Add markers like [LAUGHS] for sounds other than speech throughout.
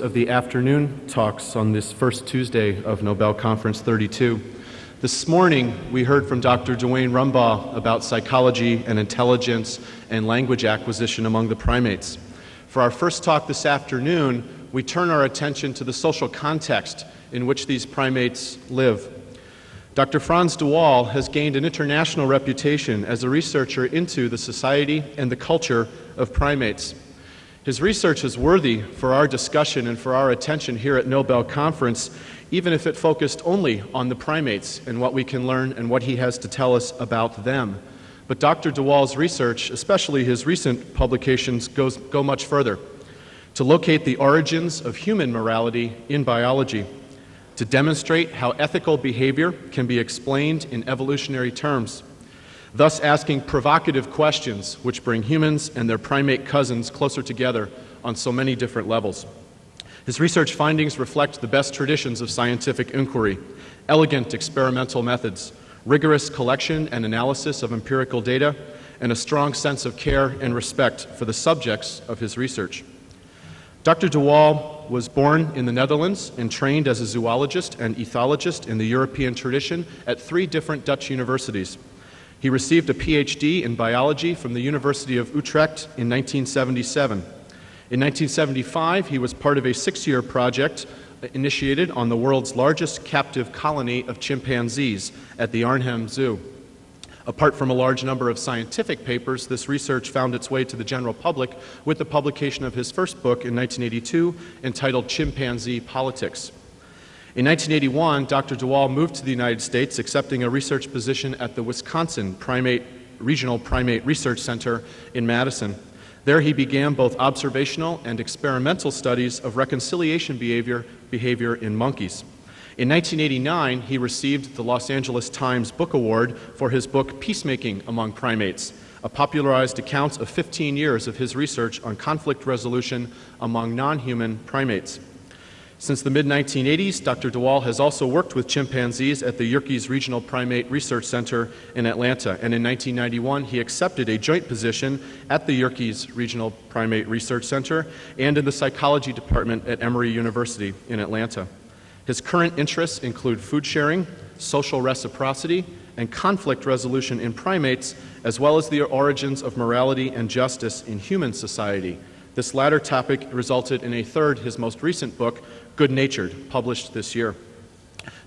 of the afternoon talks on this first Tuesday of Nobel Conference 32. This morning, we heard from Dr. Duane Rumbaugh about psychology and intelligence and language acquisition among the primates. For our first talk this afternoon, we turn our attention to the social context in which these primates live. Dr. Franz de Waal has gained an international reputation as a researcher into the society and the culture of primates. His research is worthy for our discussion and for our attention here at Nobel Conference, even if it focused only on the primates and what we can learn and what he has to tell us about them. But Dr. de Waal's research, especially his recent publications, goes, go much further to locate the origins of human morality in biology, to demonstrate how ethical behavior can be explained in evolutionary terms thus asking provocative questions which bring humans and their primate cousins closer together on so many different levels. His research findings reflect the best traditions of scientific inquiry, elegant experimental methods, rigorous collection and analysis of empirical data, and a strong sense of care and respect for the subjects of his research. Dr. de Waal was born in the Netherlands and trained as a zoologist and ethologist in the European tradition at three different Dutch universities. He received a PhD in biology from the University of Utrecht in 1977. In 1975, he was part of a six year project initiated on the world's largest captive colony of chimpanzees at the Arnhem Zoo. Apart from a large number of scientific papers, this research found its way to the general public with the publication of his first book in 1982 entitled Chimpanzee Politics. In 1981, Dr. de Waal moved to the United States, accepting a research position at the Wisconsin Primate, Regional Primate Research Center in Madison. There he began both observational and experimental studies of reconciliation behavior, behavior in monkeys. In 1989, he received the Los Angeles Times Book Award for his book Peacemaking Among Primates, a popularized account of 15 years of his research on conflict resolution among non human primates. Since the mid 1980s, Dr. de Waal has also worked with chimpanzees at the Yerkes Regional Primate Research Center in Atlanta, and in 1991 he accepted a joint position at the Yerkes Regional Primate Research Center and in the psychology department at Emory University in Atlanta. His current interests include food sharing, social reciprocity, and conflict resolution in primates, as well as the origins of morality and justice in human society. This latter topic resulted in a third, his most recent book, Good Natured, published this year.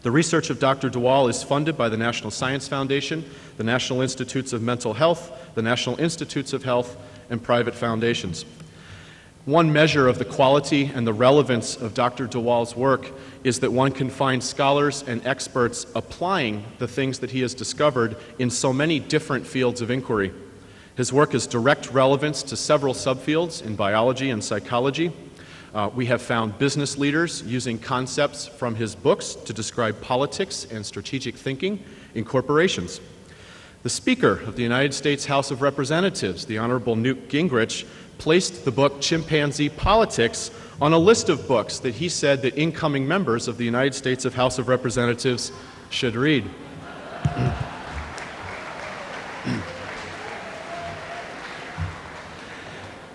The research of Dr. de Waal is funded by the National Science Foundation, the National Institutes of Mental Health, the National Institutes of Health, and private foundations. One measure of the quality and the relevance of Dr. de Waal's work is that one can find scholars and experts applying the things that he has discovered in so many different fields of inquiry. His work has direct relevance to several subfields in biology and psychology, uh, we have found business leaders using concepts from his books to describe politics and strategic thinking in corporations. The Speaker of the United States House of Representatives, the Honorable Newt Gingrich, placed the book Chimpanzee Politics on a list of books that he said that incoming members of the United States of House of Representatives should read.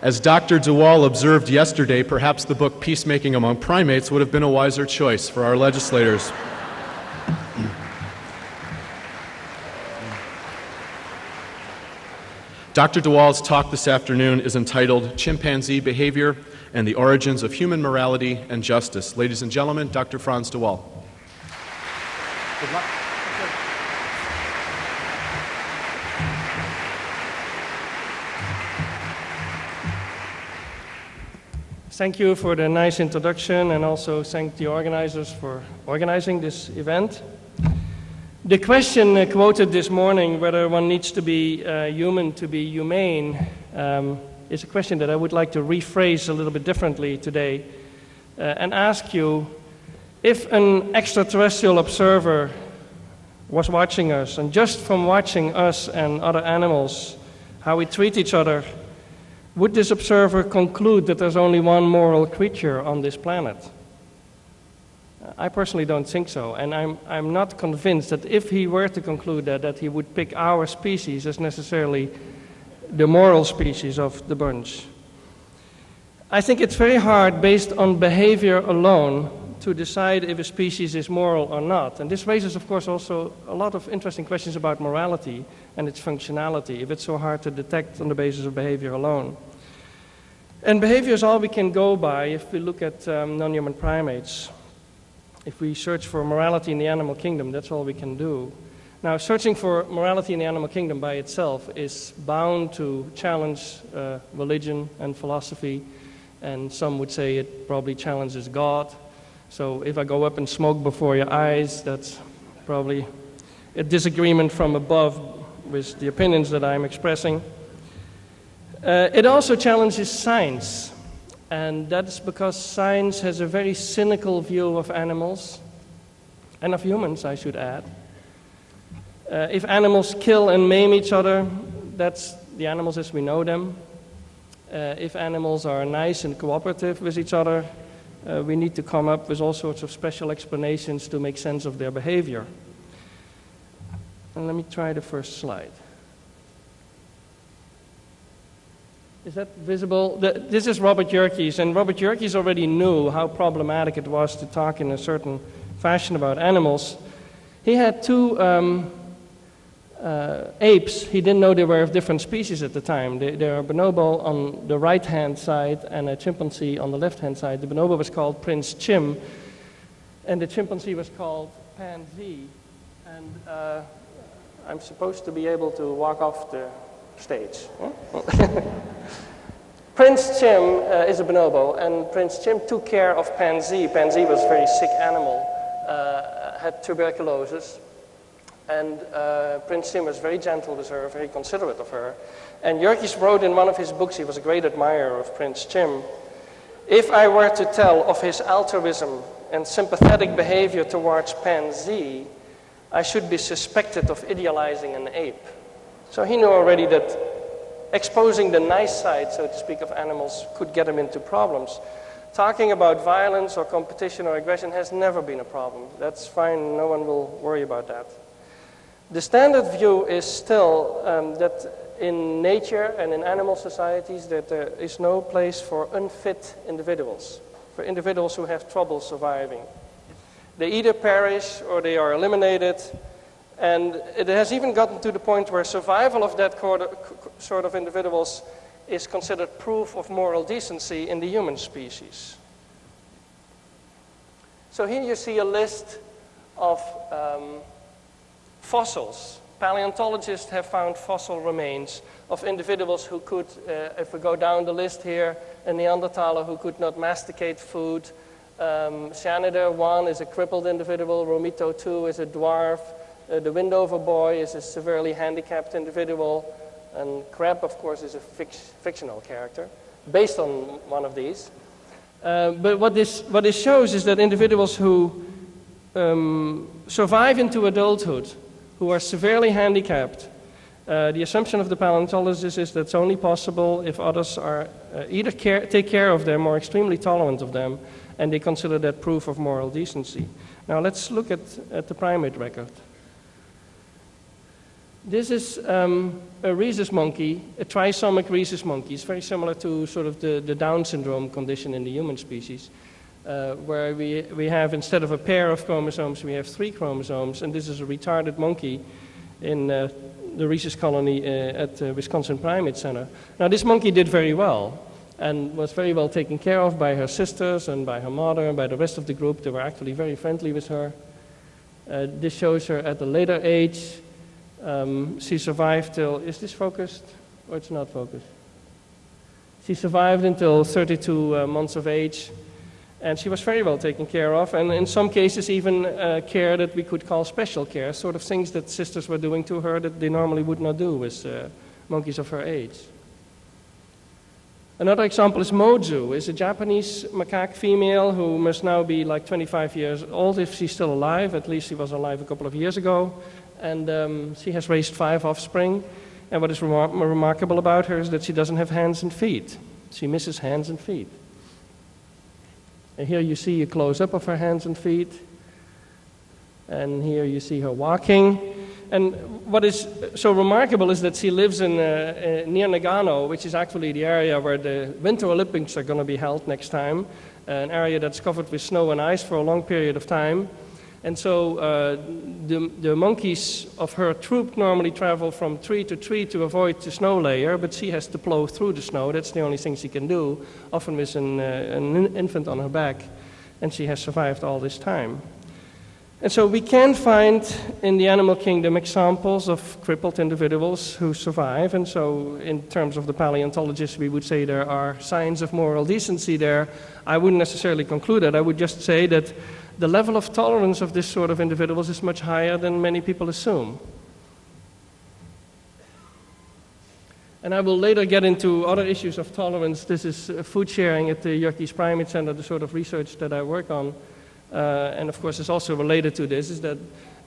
As Dr. de Waal observed yesterday, perhaps the book Peacemaking Among Primates would have been a wiser choice for our legislators. Dr. de Waal's talk this afternoon is entitled Chimpanzee Behavior and the Origins of Human Morality and Justice. Ladies and gentlemen, Dr. Franz de Waal. Good luck. Thank you for the nice introduction and also thank the organizers for organizing this event. The question uh, quoted this morning, whether one needs to be uh, human to be humane, um, is a question that I would like to rephrase a little bit differently today uh, and ask you if an extraterrestrial observer was watching us, and just from watching us and other animals, how we treat each other, would this observer conclude that there's only one moral creature on this planet? I personally don't think so, and I'm, I'm not convinced that if he were to conclude that, that he would pick our species as necessarily the moral species of the bunch. I think it's very hard, based on behavior alone, to decide if a species is moral or not. And this raises, of course, also a lot of interesting questions about morality and its functionality, if it's so hard to detect on the basis of behavior alone. And behavior is all we can go by if we look at um, non human primates. If we search for morality in the animal kingdom, that's all we can do. Now, searching for morality in the animal kingdom by itself is bound to challenge uh, religion and philosophy, and some would say it probably challenges God. So, if I go up and smoke before your eyes, that's probably a disagreement from above with the opinions that I'm expressing. Uh, it also challenges science, and that's because science has a very cynical view of animals and of humans, I should add. Uh, if animals kill and maim each other, that's the animals as we know them. Uh, if animals are nice and cooperative with each other, uh, we need to come up with all sorts of special explanations to make sense of their behavior. And let me try the first slide. Is that visible? The, this is Robert Yerkes, and Robert Yerkes already knew how problematic it was to talk in a certain fashion about animals. He had two um, uh, apes, he didn't know they were of different species at the time. They are bonobo on the right hand side and a chimpanzee on the left hand side. The bonobo was called Prince Chim, and the chimpanzee was called Pansy. And uh, I'm supposed to be able to walk off the stage. [LAUGHS] Prince Chim uh, is a bonobo, and Prince Chim took care of Pansy. Pansy was a very sick animal, uh, had tuberculosis, and uh, Prince Chim was very gentle with her, very considerate of her. And Yerkes wrote in one of his books, he was a great admirer of Prince Chim, if I were to tell of his altruism and sympathetic behavior towards Pansy, I should be suspected of idealizing an ape. So he knew already that exposing the nice side, so to speak, of animals could get him into problems. Talking about violence or competition or aggression has never been a problem. That's fine, no one will worry about that. The standard view is still um, that in nature and in animal societies that there is no place for unfit individuals, for individuals who have trouble surviving. They either perish or they are eliminated, and it has even gotten to the point where survival of that sort of individuals is considered proof of moral decency in the human species. So here you see a list of um, Fossils. Paleontologists have found fossil remains of individuals who could, uh, if we go down the list here, a Neanderthaler who could not masticate food. Um, Shanidar 1 is a crippled individual. Romito 2 is a dwarf. Uh, the Windover boy is a severely handicapped individual. And Creb, of course, is a fictional character based on one of these. Uh, but what this, what this shows is that individuals who um, survive into adulthood who are severely handicapped. Uh, the assumption of the paleontologist is that it's only possible if others are uh, either care, take care of them or extremely tolerant of them, and they consider that proof of moral decency. Now let's look at, at the primate record. This is um, a rhesus monkey, a trisomic rhesus monkey. It's very similar to sort of the, the Down syndrome condition in the human species, uh, where we, we have, instead of a pair of chromosomes, we have three chromosomes. And this is a retarded monkey in uh, the rhesus colony uh, at the Wisconsin Primate Center. Now, this monkey did very well and was very well taken care of by her sisters and by her mother and by the rest of the group. They were actually very friendly with her. Uh, this shows her at a later age um, she survived till, is this focused or it's not focused? She survived until 32 uh, months of age, and she was very well taken care of, and in some cases, even uh, care that we could call special care, sort of things that sisters were doing to her that they normally would not do with uh, monkeys of her age. Another example is Mozu, is a Japanese macaque female who must now be like 25 years old if she's still alive. At least she was alive a couple of years ago and um, she has raised five offspring. And what is remar- remarkable about her is that she doesn't have hands and feet. She misses hands and feet. And here you see a close up of her hands and feet. And here you see her walking. And what is so remarkable is that she lives in, uh, uh, near Nagano, which is actually the area where the Winter Olympics are going to be held next time, an area that's covered with snow and ice for a long period of time. And so uh, the, the monkeys of her troop normally travel from tree to tree to avoid the snow layer, but she has to plow through the snow. That's the only thing she can do, often with an, uh, an infant on her back. And she has survived all this time. And so we can find in the animal kingdom examples of crippled individuals who survive. And so, in terms of the paleontologists, we would say there are signs of moral decency there. I wouldn't necessarily conclude that. I would just say that the level of tolerance of this sort of individuals is much higher than many people assume. And I will later get into other issues of tolerance. This is uh, food sharing at the Yerkes Primate Center, the sort of research that I work on. Uh, and of course, it's also related to this is that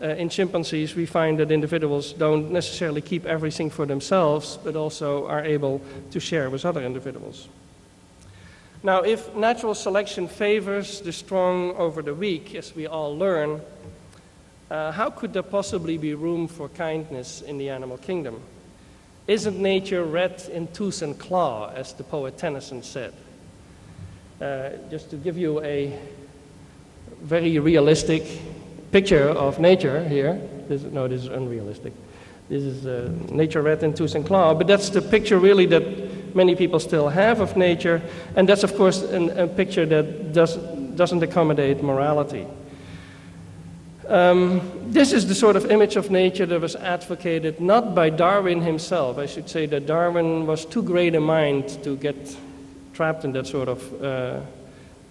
uh, in chimpanzees we find that individuals don't necessarily keep everything for themselves, but also are able to share with other individuals. Now, if natural selection favors the strong over the weak, as we all learn, uh, how could there possibly be room for kindness in the animal kingdom? Isn't nature red in tooth and claw, as the poet Tennyson said? Uh, just to give you a very realistic picture of nature here. This, no, this is unrealistic. This is uh, nature red in tooth and claw, but that's the picture really that many people still have of nature, and that's of course an, a picture that does, doesn't accommodate morality. Um, this is the sort of image of nature that was advocated not by Darwin himself. I should say that Darwin was too great a mind to get trapped in that sort of uh,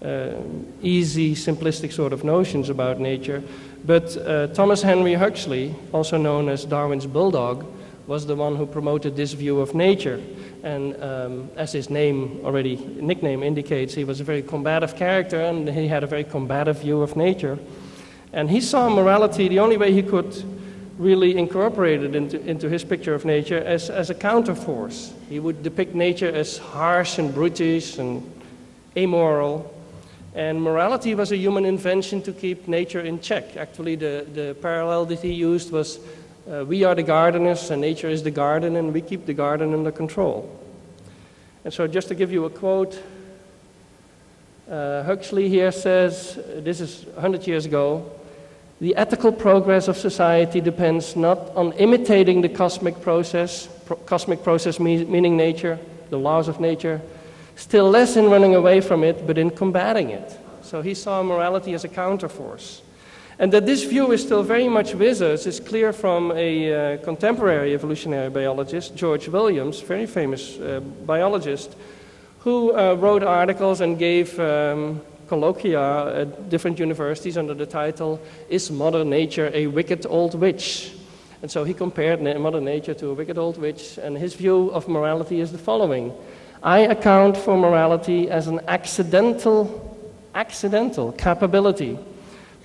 uh, easy, simplistic sort of notions about nature. But uh, Thomas Henry Huxley, also known as Darwin's bulldog, was the one who promoted this view of nature. And um, as his name already, nickname indicates, he was a very combative character and he had a very combative view of nature. And he saw morality the only way he could really incorporate it into, into his picture of nature as, as a counterforce. He would depict nature as harsh and brutish and amoral, and morality was a human invention to keep nature in check. Actually, the, the parallel that he used was uh, we are the gardeners and nature is the garden and we keep the garden under control. And so, just to give you a quote, uh, Huxley here says this is 100 years ago the ethical progress of society depends not on imitating the cosmic process, pro- cosmic process me- meaning nature, the laws of nature still less in running away from it, but in combating it. So he saw morality as a counterforce. And that this view is still very much with us is clear from a uh, contemporary evolutionary biologist, George Williams, very famous uh, biologist, who uh, wrote articles and gave um, colloquia at different universities under the title, Is Mother Nature a Wicked Old Witch? And so he compared Mother Nature to a wicked old witch, and his view of morality is the following I account for morality as an accidental, accidental capability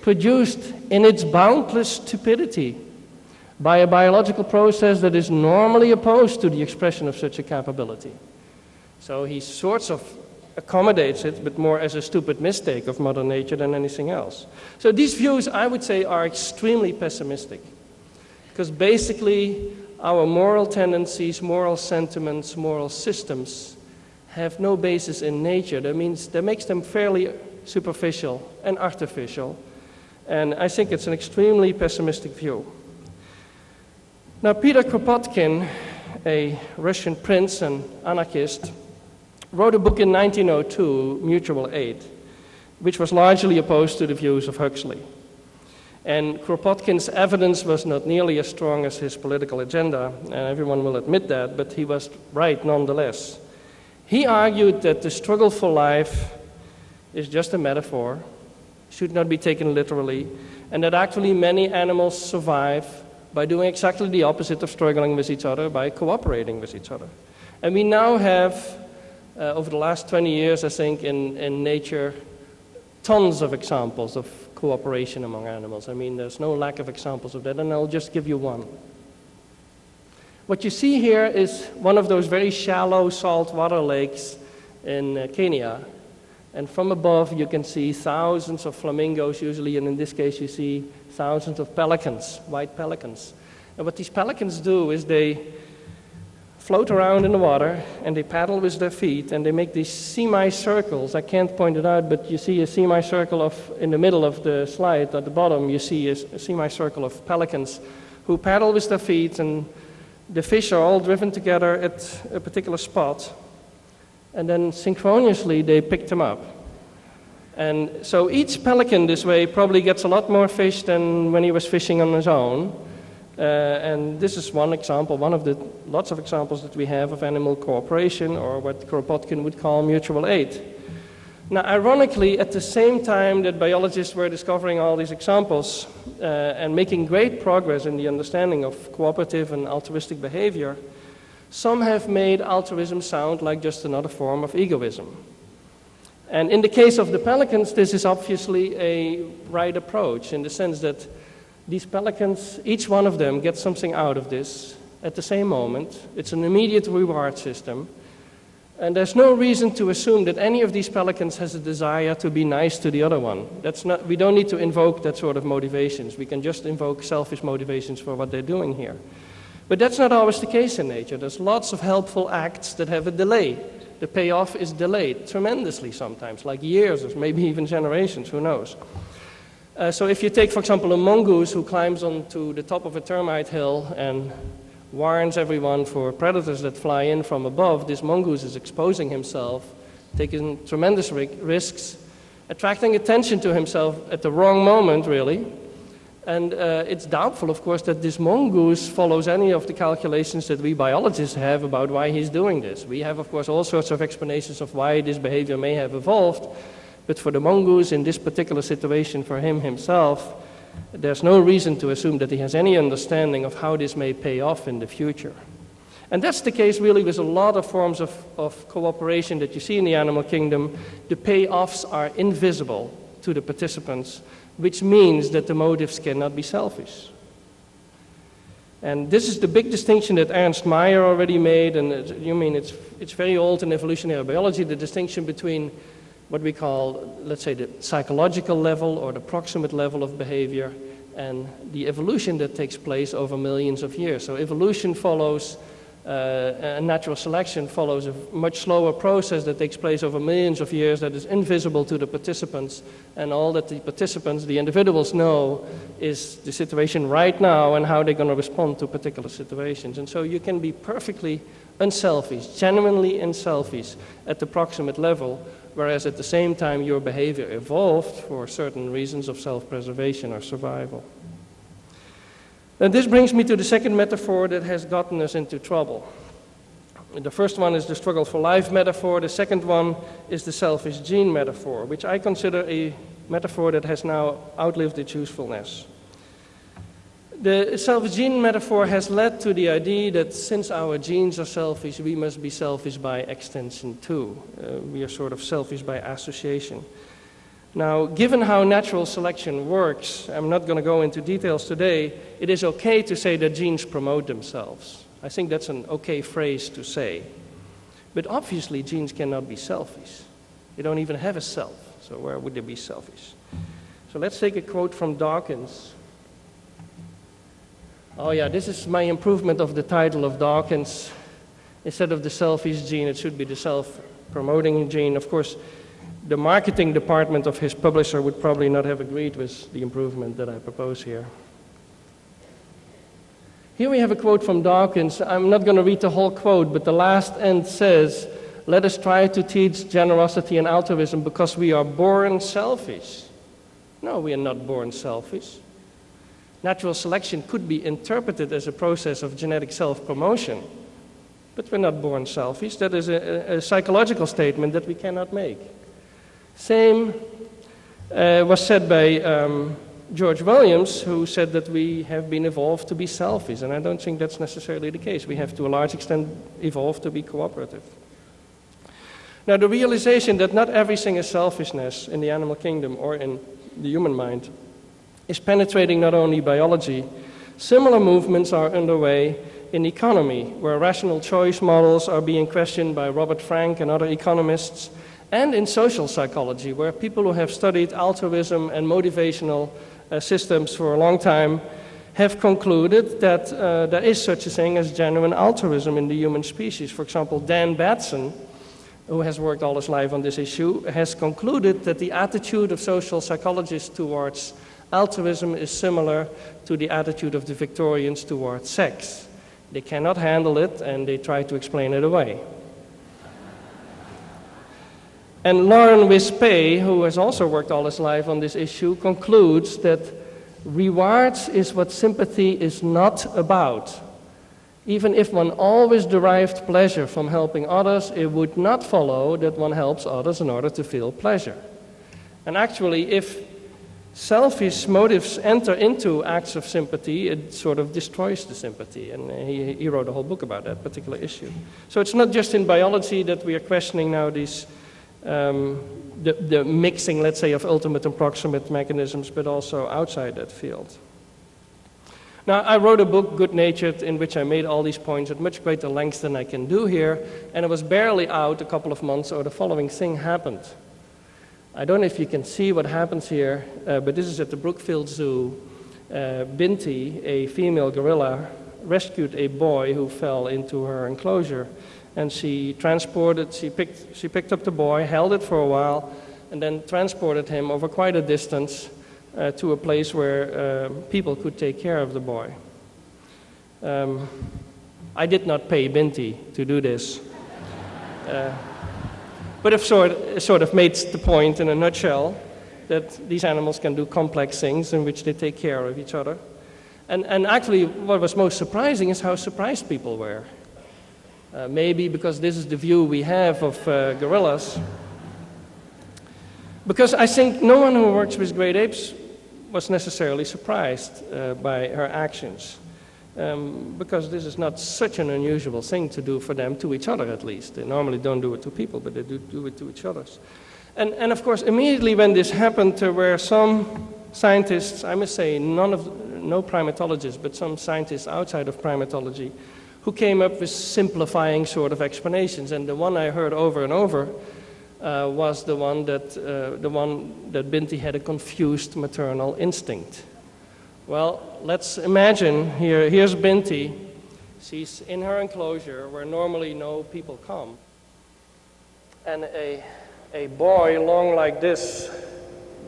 produced in its boundless stupidity by a biological process that is normally opposed to the expression of such a capability. So he sorts of accommodates it, but more as a stupid mistake of Mother Nature than anything else. So these views, I would say, are extremely pessimistic. Because basically, our moral tendencies, moral sentiments, moral systems have no basis in nature. That means that makes them fairly superficial and artificial. And I think it's an extremely pessimistic view. Now, Peter Kropotkin, a Russian prince and anarchist, wrote a book in 1902, Mutual Aid, which was largely opposed to the views of Huxley. And Kropotkin's evidence was not nearly as strong as his political agenda, and everyone will admit that, but he was right nonetheless. He argued that the struggle for life is just a metaphor, should not be taken literally, and that actually many animals survive by doing exactly the opposite of struggling with each other, by cooperating with each other. And we now have, uh, over the last 20 years, I think, in, in nature, tons of examples of cooperation among animals. I mean, there's no lack of examples of that, and I'll just give you one. What you see here is one of those very shallow saltwater lakes in uh, Kenya. And from above, you can see thousands of flamingos, usually, and in this case, you see thousands of pelicans, white pelicans. And what these pelicans do is they float around in the water and they paddle with their feet and they make these semicircles. I can't point it out, but you see a semicircle of, in the middle of the slide at the bottom, you see a, a semicircle of pelicans who paddle with their feet and the fish are all driven together at a particular spot and then synchronously they picked them up. And so each pelican this way probably gets a lot more fish than when he was fishing on his own. Uh, and this is one example, one of the lots of examples that we have of animal cooperation, or what Kropotkin would call mutual aid. Now, ironically, at the same time that biologists were discovering all these examples uh, and making great progress in the understanding of cooperative and altruistic behavior, some have made altruism sound like just another form of egoism. And in the case of the pelicans, this is obviously a right approach in the sense that these pelicans, each one of them gets something out of this at the same moment. It's an immediate reward system. And there's no reason to assume that any of these pelicans has a desire to be nice to the other one. That's not, we don't need to invoke that sort of motivations. We can just invoke selfish motivations for what they're doing here. But that's not always the case in nature. There's lots of helpful acts that have a delay. The payoff is delayed tremendously sometimes, like years or maybe [LAUGHS] even generations, who knows. Uh, so if you take, for example, a mongoose who climbs onto the top of a termite hill and warns everyone for predators that fly in from above, this mongoose is exposing himself, taking tremendous risks, attracting attention to himself at the wrong moment, really. And uh, it's doubtful, of course, that this mongoose follows any of the calculations that we biologists have about why he's doing this. We have, of course, all sorts of explanations of why this behavior may have evolved. But for the mongoose, in this particular situation, for him himself, there's no reason to assume that he has any understanding of how this may pay off in the future. And that's the case really with a lot of forms of, of cooperation that you see in the animal kingdom. The payoffs are invisible to the participants, which means that the motives cannot be selfish. And this is the big distinction that Ernst Mayr already made, and you mean it's, it's very old in evolutionary biology, the distinction between what we call, let's say, the psychological level or the proximate level of behavior and the evolution that takes place over millions of years. So evolution follows, uh, natural selection follows a much slower process that takes place over millions of years that is invisible to the participants. And all that the participants, the individuals know is the situation right now and how they're going to respond to particular situations. And so you can be perfectly unselfish, genuinely unselfish at the proximate level whereas at the same time your behavior evolved for certain reasons of self-preservation or survival. And this brings me to the second metaphor that has gotten us into trouble. The first one is the struggle for life metaphor. The second one is the selfish gene metaphor, which I consider a metaphor that has now outlived its usefulness. The selfish gene metaphor has led to the idea that since our genes are selfish, we must be selfish by extension too. Uh, we are sort of selfish by association. Now, given how natural selection works, I'm not going to go into details today, it is okay to say that genes promote themselves. I think that's an okay phrase to say. But obviously, genes cannot be selfish. They don't even have a self, so where would they be selfish? So let's take a quote from Dawkins. Oh yeah, this is my improvement of the title of Dawkins. Instead of the selfish gene, it should be the self-promoting gene. Of course, the marketing department of his publisher would probably not have agreed with the improvement that I propose here. Here we have a quote from Dawkins. I'm not going to read the whole quote, but the last end says, Let us try to teach generosity and altruism because we are born selfish. No, we are not born selfish. Natural selection could be interpreted as a process of genetic self-promotion, but we're not born selfish. That is a, a, psychological statement that we cannot make. Same uh, was said by um, George Williams, who said that we have been evolved to be selfish, and I don't think that's necessarily the case. We have, to a large extent, evolved to be cooperative. Now, the realization that not everything is selfishness in the animal kingdom or in the human mind is penetrating not only biology, similar movements are underway in economy, where rational choice models are being questioned by Robert Frank and other economists, and in social psychology, where people who have studied altruism and motivational uh, systems for a long time have concluded that uh, there is such a thing as genuine altruism in the human species. For example, Dan Batson, who has worked all his life on this issue, has concluded that the attitude of social psychologists towards altruism is similar to the attitude of the Victorians towards sex. They cannot handle it and they try to explain it away. And Lauren Wispé, who has also worked all his life on this issue, concludes that rewards is what sympathy is not about. Even if one always derived pleasure from helping others, it would not follow that one helps others in order to feel pleasure. And actually, if selfish motives enter into acts of sympathy, it sort of destroys the sympathy. And he, he wrote a whole book about that particular issue. So it's not just in biology that we are questioning now these, um, the, the mixing, let's say, of ultimate and proximate mechanisms, but also outside that field. Now, I wrote a book, Good Natured, in which I made all these points at much greater length than I can do here, and it was barely out a couple of months, or the following thing happened. I don't know if you can see what happens here, uh, but this is at the Brookfield Zoo. Uh, Binti, a female gorilla, rescued a boy who fell into her enclosure. And she transported, she picked, she picked up the boy, held it for a while, and then transported him over quite a distance uh, to a place where uh, people could take care of the boy. Um, I did not pay Binti to do this. Uh, but I've sort, sort of made the point in a nutshell that these animals can do complex things in which they take care of each other. And, and actually, what was most surprising is how surprised people were. Uh, maybe because this is the view we have of uh, gorillas. Because I think no one who works with great apes was necessarily surprised uh, by her actions um, because this is not such an unusual thing to do for them, to each other at least. They normally don't do it to people, but they do do it to each other. And, and of course, immediately when this happened, there were some scientists, I must say, none of, no primatologists, but some scientists outside of primatology, who came up with simplifying sort of explanations. And the one I heard over and over uh, was the one that, uh, the one that Binti had a confused maternal instinct. Well, let's imagine here, here's Binti. She's in her enclosure where normally no people come. And a, a boy long like this,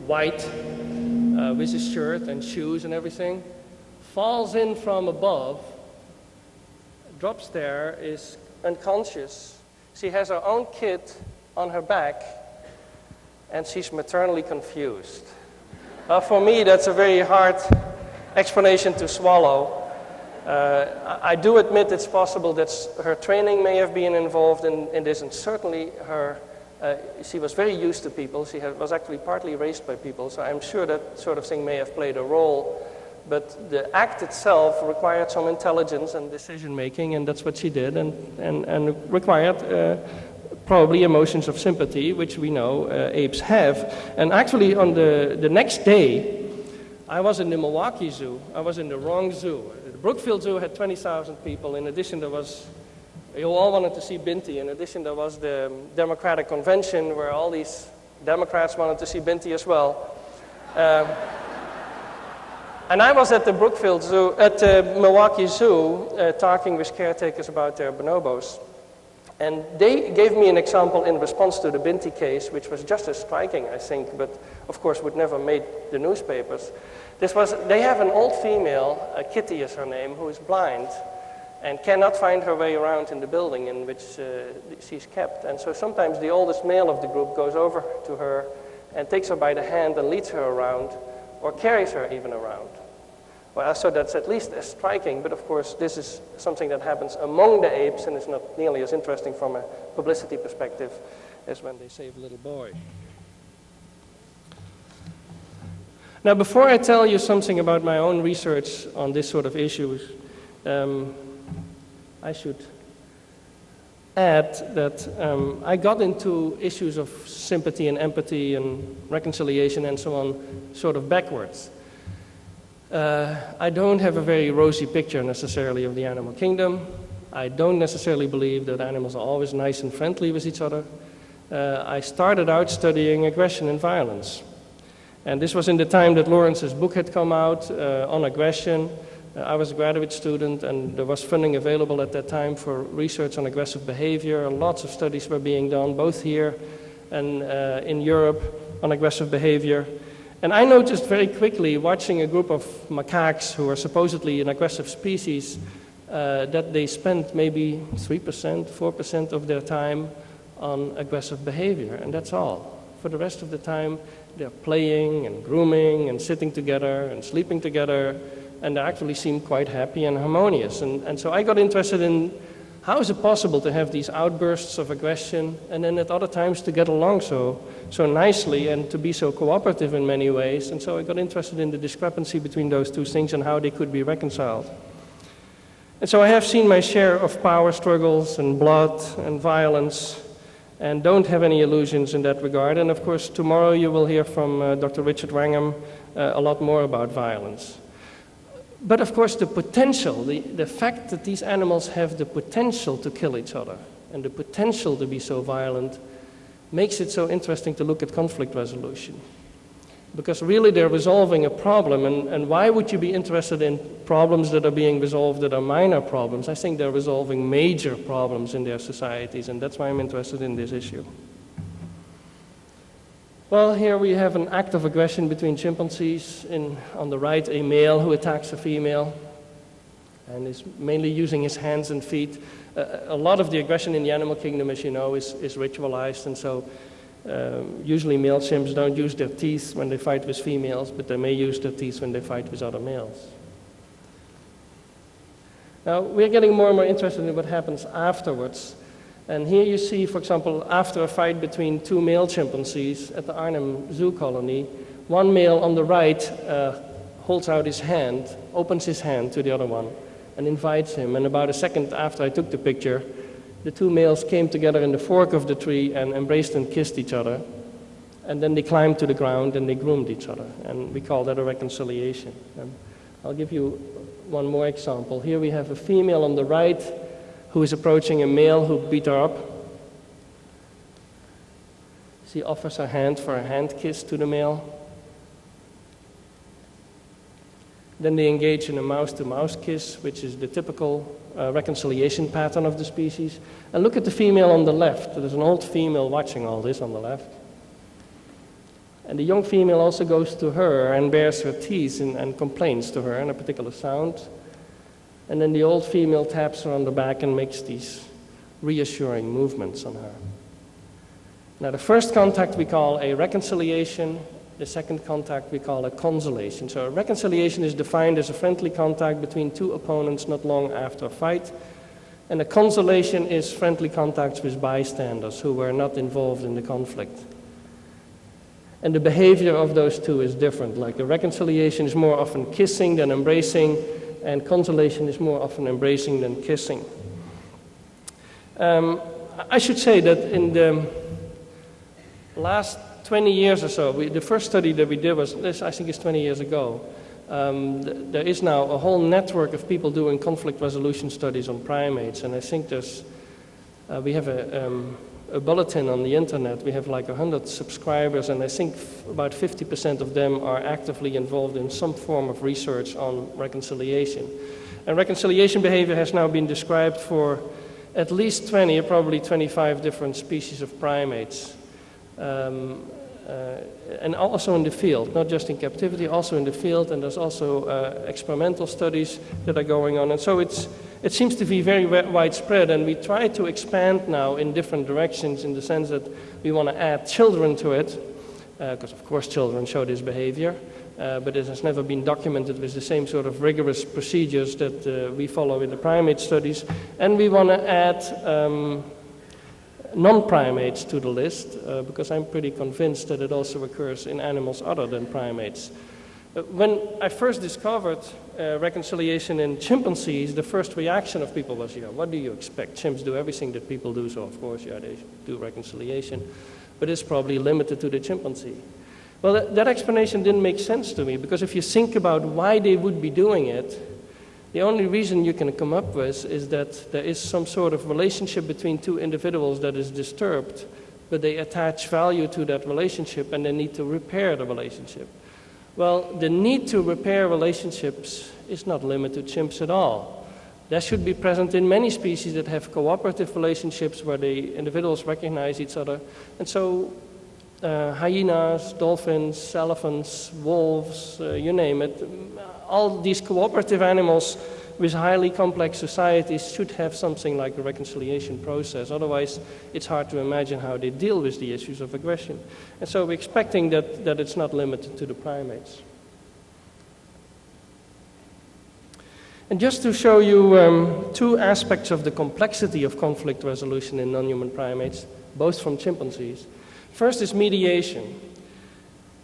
white, uh, with his shirt and shoes and everything, falls in from above, drops there, is unconscious. She has her own kid on her back, and she's maternally confused. Uh, for me, that's a very hard explanation to swallow. Uh, I do admit it's possible that her training may have been involved in, in this, and certainly her, uh, she was very used to people. She had, was actually partly raised by people, so I'm sure that sort of thing may have played a role. But the act itself required some intelligence and decision making, and that's what she did, and, and, and required uh, probably emotions of sympathy, which we know uh, apes have. And actually, on the, the next day, I was in the Milwaukee Zoo. I was in the wrong zoo. The Brookfield Zoo had 20,000 people. In addition, there was, you all wanted to see Binti. In addition, there was the Democratic Convention where all these Democrats wanted to see Binti as well. Um, and I was at the Brookfield Zoo, at the Milwaukee Zoo, uh, talking with caretakers about their bonobos. And they gave me an example in response to the Binti case, which was just as striking, I think, but of course would never made the newspapers. This was, they have an old female, uh, Kitty is her name, who is blind and cannot find her way around in the building in which uh, she's kept. And so sometimes the oldest male of the group goes over to her and takes her by the hand and leads her around or carries her even around. Well, so that's at least as striking, but of course this is something that happens among the apes and is not nearly as interesting from a publicity perspective as when they save a little boy. Now, before I tell you something about my own research on this sort of issues, um, I should add that um, I got into issues of sympathy and empathy and reconciliation and so on sort of backwards. Uh, I don't have a very rosy picture necessarily of the animal kingdom. I don't necessarily believe that animals are always nice and friendly with each other. Uh, I started out studying aggression and violence. And this was in the time that Lorenz's book had come out uh, on aggression. I was a graduate student, and there was funding available at that time for research on aggressive behavior. Lots of studies were being done, both here and uh, in Europe, on aggressive behavior. And I noticed very quickly, watching a group of macaques who are supposedly an aggressive species, uh, that they spent maybe 3%, 4% of their time on aggressive behavior, and that's all. For the rest of the time, they're playing and grooming and sitting together and sleeping together, and they actually seem quite happy and harmonious. And, and so I got interested in how is it possible to have these outbursts of aggression and then at other times to get along so, so nicely and to be so cooperative in many ways? And so I got interested in the discrepancy between those two things and how they could be reconciled. And so I have seen my share of power struggles and blood and violence and don't have any illusions in that regard. And of course, tomorrow you will hear from uh, Dr. Richard Wrangham uh, a lot more about violence. But of course, the potential, the, the fact that these animals have the potential to kill each other and the potential to be so violent makes it so interesting to look at conflict resolution. Because really they're resolving a problem, and, and why would you be interested in problems that are being resolved that are minor problems? I think they're resolving major problems in their societies, and that's why I'm interested in this issue. Well, here we have an act of aggression between chimpanzees. In, on the right, a male who attacks a female and is mainly using his hands and feet. Uh, a lot of the aggression in the animal kingdom, as you know, is, is ritualized, and so um, usually male chimps don't use their teeth when they fight with females, but they may use their teeth when they fight with other males. Now, we're getting more and more interested in what happens afterwards. And here you see, for example, after a fight between two male chimpanzees at the Arnhem Zoo colony, one male on the right uh, holds out his hand, opens his hand to the other one, and invites him. And about a second after I took the picture, the two males came together in the fork of the tree and embraced and kissed each other. And then they climbed to the ground and they groomed each other. And we call that a reconciliation. And I'll give you one more example. Here we have a female on the right who is approaching a male who beat her up. She offers her hand for a hand kiss to the male. Then they engage in a mouse to mouse kiss, which is the typical uh, reconciliation pattern of the species. And look at the female on the left. There's an old female watching all this on the left. And the young female also goes to her and bares her teeth and, and complains to her in a particular sound. And then the old female taps her on the back and makes these reassuring movements on her. Now, the first contact we call a reconciliation, the second contact we call a consolation. So, a reconciliation is defined as a friendly contact between two opponents not long after a fight. And a consolation is friendly contacts with bystanders who were not involved in the conflict. And the behavior of those two is different. Like the reconciliation is more often kissing than embracing, and consolation is more often embracing than kissing. Um, I should say that in the last 20 years or so, we, the first study that we did was this, I think it's 20 years ago. Um, th there is now a whole network of people doing conflict resolution studies on primates, and I think there's, uh, we have a, um, a bulletin on the internet. We have like 100 subscribers, and I think about 50% of them are actively involved in some form of research on reconciliation. And reconciliation behavior has now been described for at least 20 or probably 25 different species of primates. Um, and also in the field, not just in captivity, also in the field, and there's also uh, experimental studies that are going on. And so it's, it seems to be very widespread, and we try to expand now in different directions in the sense that we want to add children to it, because uh, of course children show this behavior, uh, but it has never been documented with the same sort of rigorous procedures that uh, we follow in the primate studies. And we want to add um, non-primates to the list uh, because I'm pretty convinced that it also occurs in animals other than primates. Uh, when I first discovered uh, reconciliation in chimpanzees, the first reaction of people was, yeah, what do you expect? Chimps do everything that people do, so of course, yeah, they do reconciliation. But it's probably limited to the chimpanzee. Well, that, that explanation didn't make sense to me because if you think about why they would be doing it, the only reason you can come up with is that there is some sort of relationship between two individuals that is disturbed, but they attach value to that relationship and they need to repair the relationship. Well, the need to repair relationships is not limited to chimps at all. That should be present in many species that have cooperative relationships where the individuals recognize each other. And so, uh, hyenas, dolphins, elephants, wolves, uh, you name it, all these cooperative animals with highly complex societies should have something like a reconciliation process. Otherwise, it's hard to imagine how they deal with the issues of aggression. And so we're expecting that, that it's not limited to the primates. And just to show you um, two aspects of the complexity of conflict resolution in non-human primates, both from chimpanzees. First is mediation.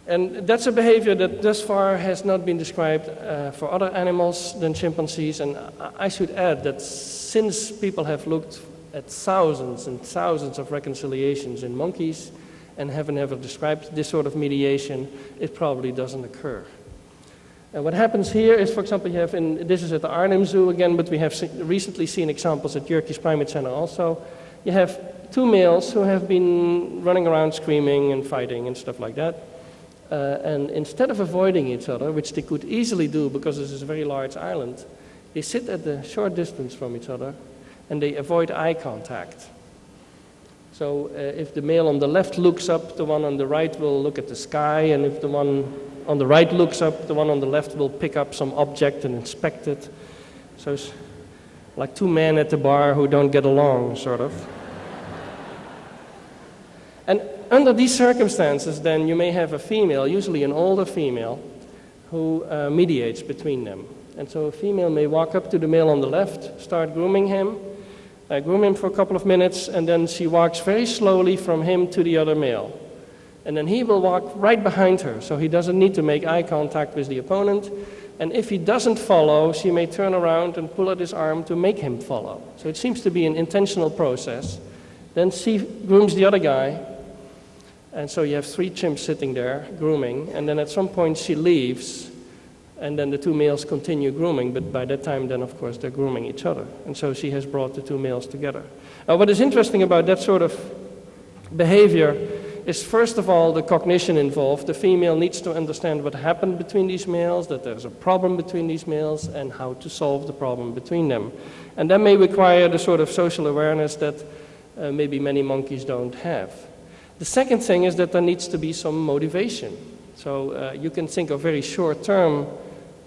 And that's a behavior that thus far has not been described uh, for other animals than chimpanzees. And I should add that since people have looked at thousands and thousands of reconciliations in monkeys and haven't ever described this sort of mediation, it probably doesn't occur. And what happens here is, for example, you have, in, this is at the Arnhem Zoo again, but we have se recently seen examples at Yerkes Primate Center also. You have two males who have been running around screaming and fighting and stuff like that. Uh, and instead of avoiding each other, which they could easily do because this is a very large island, they sit at a short distance from each other and they avoid eye contact. So uh, if the male on the left looks up, the one on the right will look at the sky, and if the one on the right looks up, the one on the left will pick up some object and inspect it. So it's like two men at the bar who don't get along, sort of. [LAUGHS] and under these circumstances, then you may have a female, usually an older female, who uh, mediates between them. And so a female may walk up to the male on the left, start grooming him, uh, groom him for a couple of minutes, and then she walks very slowly from him to the other male. And then he will walk right behind her, so he doesn't need to make eye contact with the opponent. And if he doesn't follow, she may turn around and pull at his arm to make him follow. So it seems to be an intentional process. Then she grooms the other guy, and so you have three chimps sitting there grooming, and then at some point she leaves, and then the two males continue grooming, but by that time, then of course, they're grooming each other. And so she has brought the two males together. Now, what is interesting about that sort of behavior is first of all the cognition involved. The female needs to understand what happened between these males, that there's a problem between these males, and how to solve the problem between them. And that may require the sort of social awareness that uh, maybe many monkeys don't have. The second thing is that there needs to be some motivation. So uh, you can think of very short term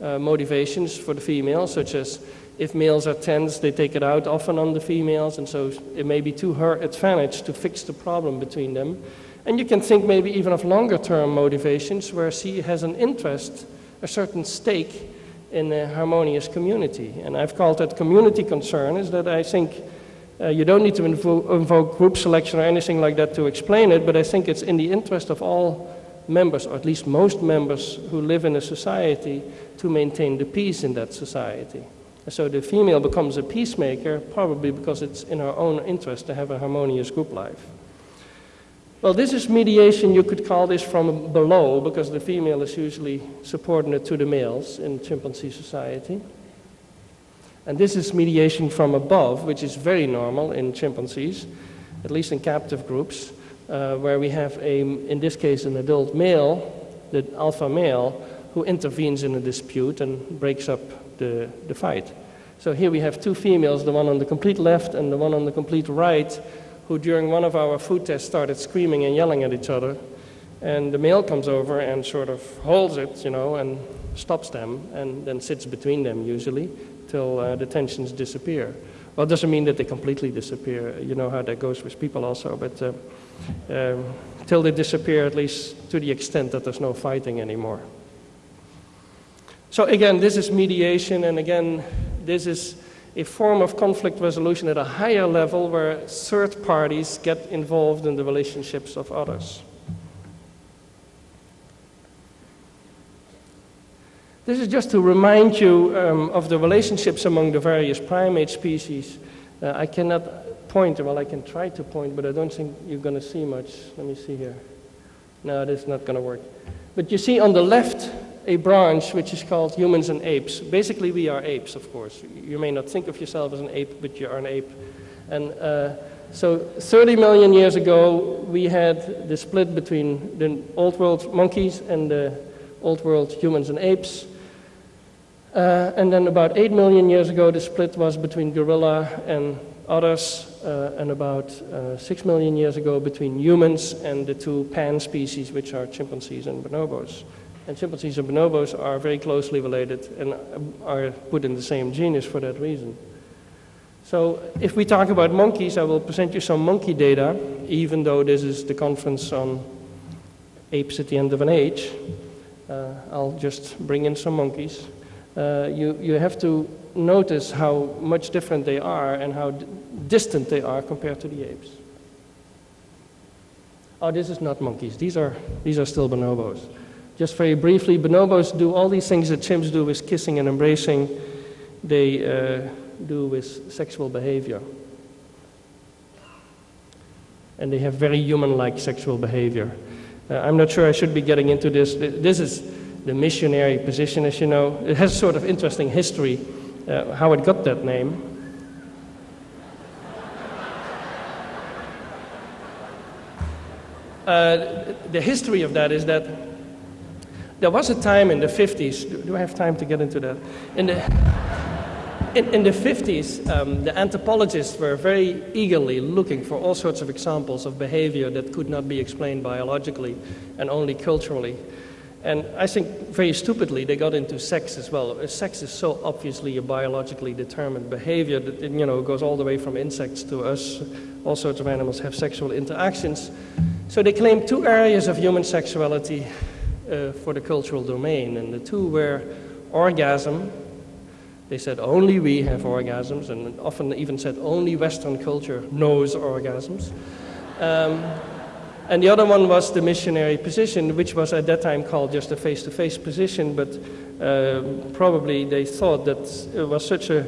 uh, motivations for the female, such as if males are tense, they take it out often on the females, and so it may be to her advantage to fix the problem between them. And you can think maybe even of longer term motivations where she has an interest, a certain stake in a harmonious community. And I've called that community concern, is that I think uh, you don't need to invo invoke group selection or anything like that to explain it, but I think it's in the interest of all members, or at least most members who live in a society, to maintain the peace in that society. So the female becomes a peacemaker, probably because it's in her own interest to have a harmonious group life. Well, this is mediation, you could call this from below, because the female is usually subordinate to the males in chimpanzee society. And this is mediation from above, which is very normal in chimpanzees, at least in captive groups, uh, where we have, a, in this case, an adult male, the alpha male, who intervenes in a dispute and breaks up the, the fight. So here we have two females, the one on the complete left and the one on the complete right, who during one of our food tests started screaming and yelling at each other. And the male comes over and sort of holds it, you know, and stops them, and then sits between them usually till uh, the tensions disappear. Well, it doesn't mean that they completely disappear. You know how that goes with people also, but uh, um, till they disappear, at least to the extent that there's no fighting anymore. So again, this is mediation, and again, this is a form of conflict resolution at a higher level where third parties get involved in the relationships of others. This is just to remind you um, of the relationships among the various primate species. Uh, I cannot point, well, I can try to point, but I don't think you're going to see much. Let me see here. No, this is not going to work. But you see on the left a branch which is called humans and apes. Basically, we are apes, of course. You may not think of yourself as an ape, but you are an ape. And uh, so 30 million years ago, we had the split between the old world monkeys and the old world humans and apes. Uh, and then about 8 million years ago, the split was between gorilla and others, uh, and about uh, 6 million years ago between humans and the two pan species, which are chimpanzees and bonobos. And chimpanzees and bonobos are very closely related and are put in the same genus for that reason. So if we talk about monkeys, I will present you some monkey data, even though this is the conference on apes at the end of an age. Uh, I'll just bring in some monkeys. Uh, you, you have to notice how much different they are and how distant they are compared to the apes. Oh, this is not monkeys. These are, these are still bonobos. Just very briefly, bonobos do all these things that chimps do with kissing and embracing. They uh, do with sexual behavior. And they have very human like sexual behavior. Uh, I'm not sure I should be getting into this. This is the missionary position, as you know. It has sort of interesting history, uh, how it got that name. [LAUGHS] Uh, the history of that is that there was a time in the 50s, do, do I have time to get into that? In the, in, in the 50s, um, the anthropologists were very eagerly looking for all sorts of examples of behavior that could not be explained biologically and only culturally. And I think very stupidly they got into sex as well. Sex is so obviously a biologically determined behavior that it, you know goes all the way from insects to us. All sorts of animals have sexual interactions. So they claimed two areas of human sexuality uh, for the cultural domain, and the two were orgasm. They said only we have orgasms, and often even said only Western culture knows orgasms. Um, and the other one was the missionary position, which was at that time called just a face to face position, but uh, probably they thought that it was such a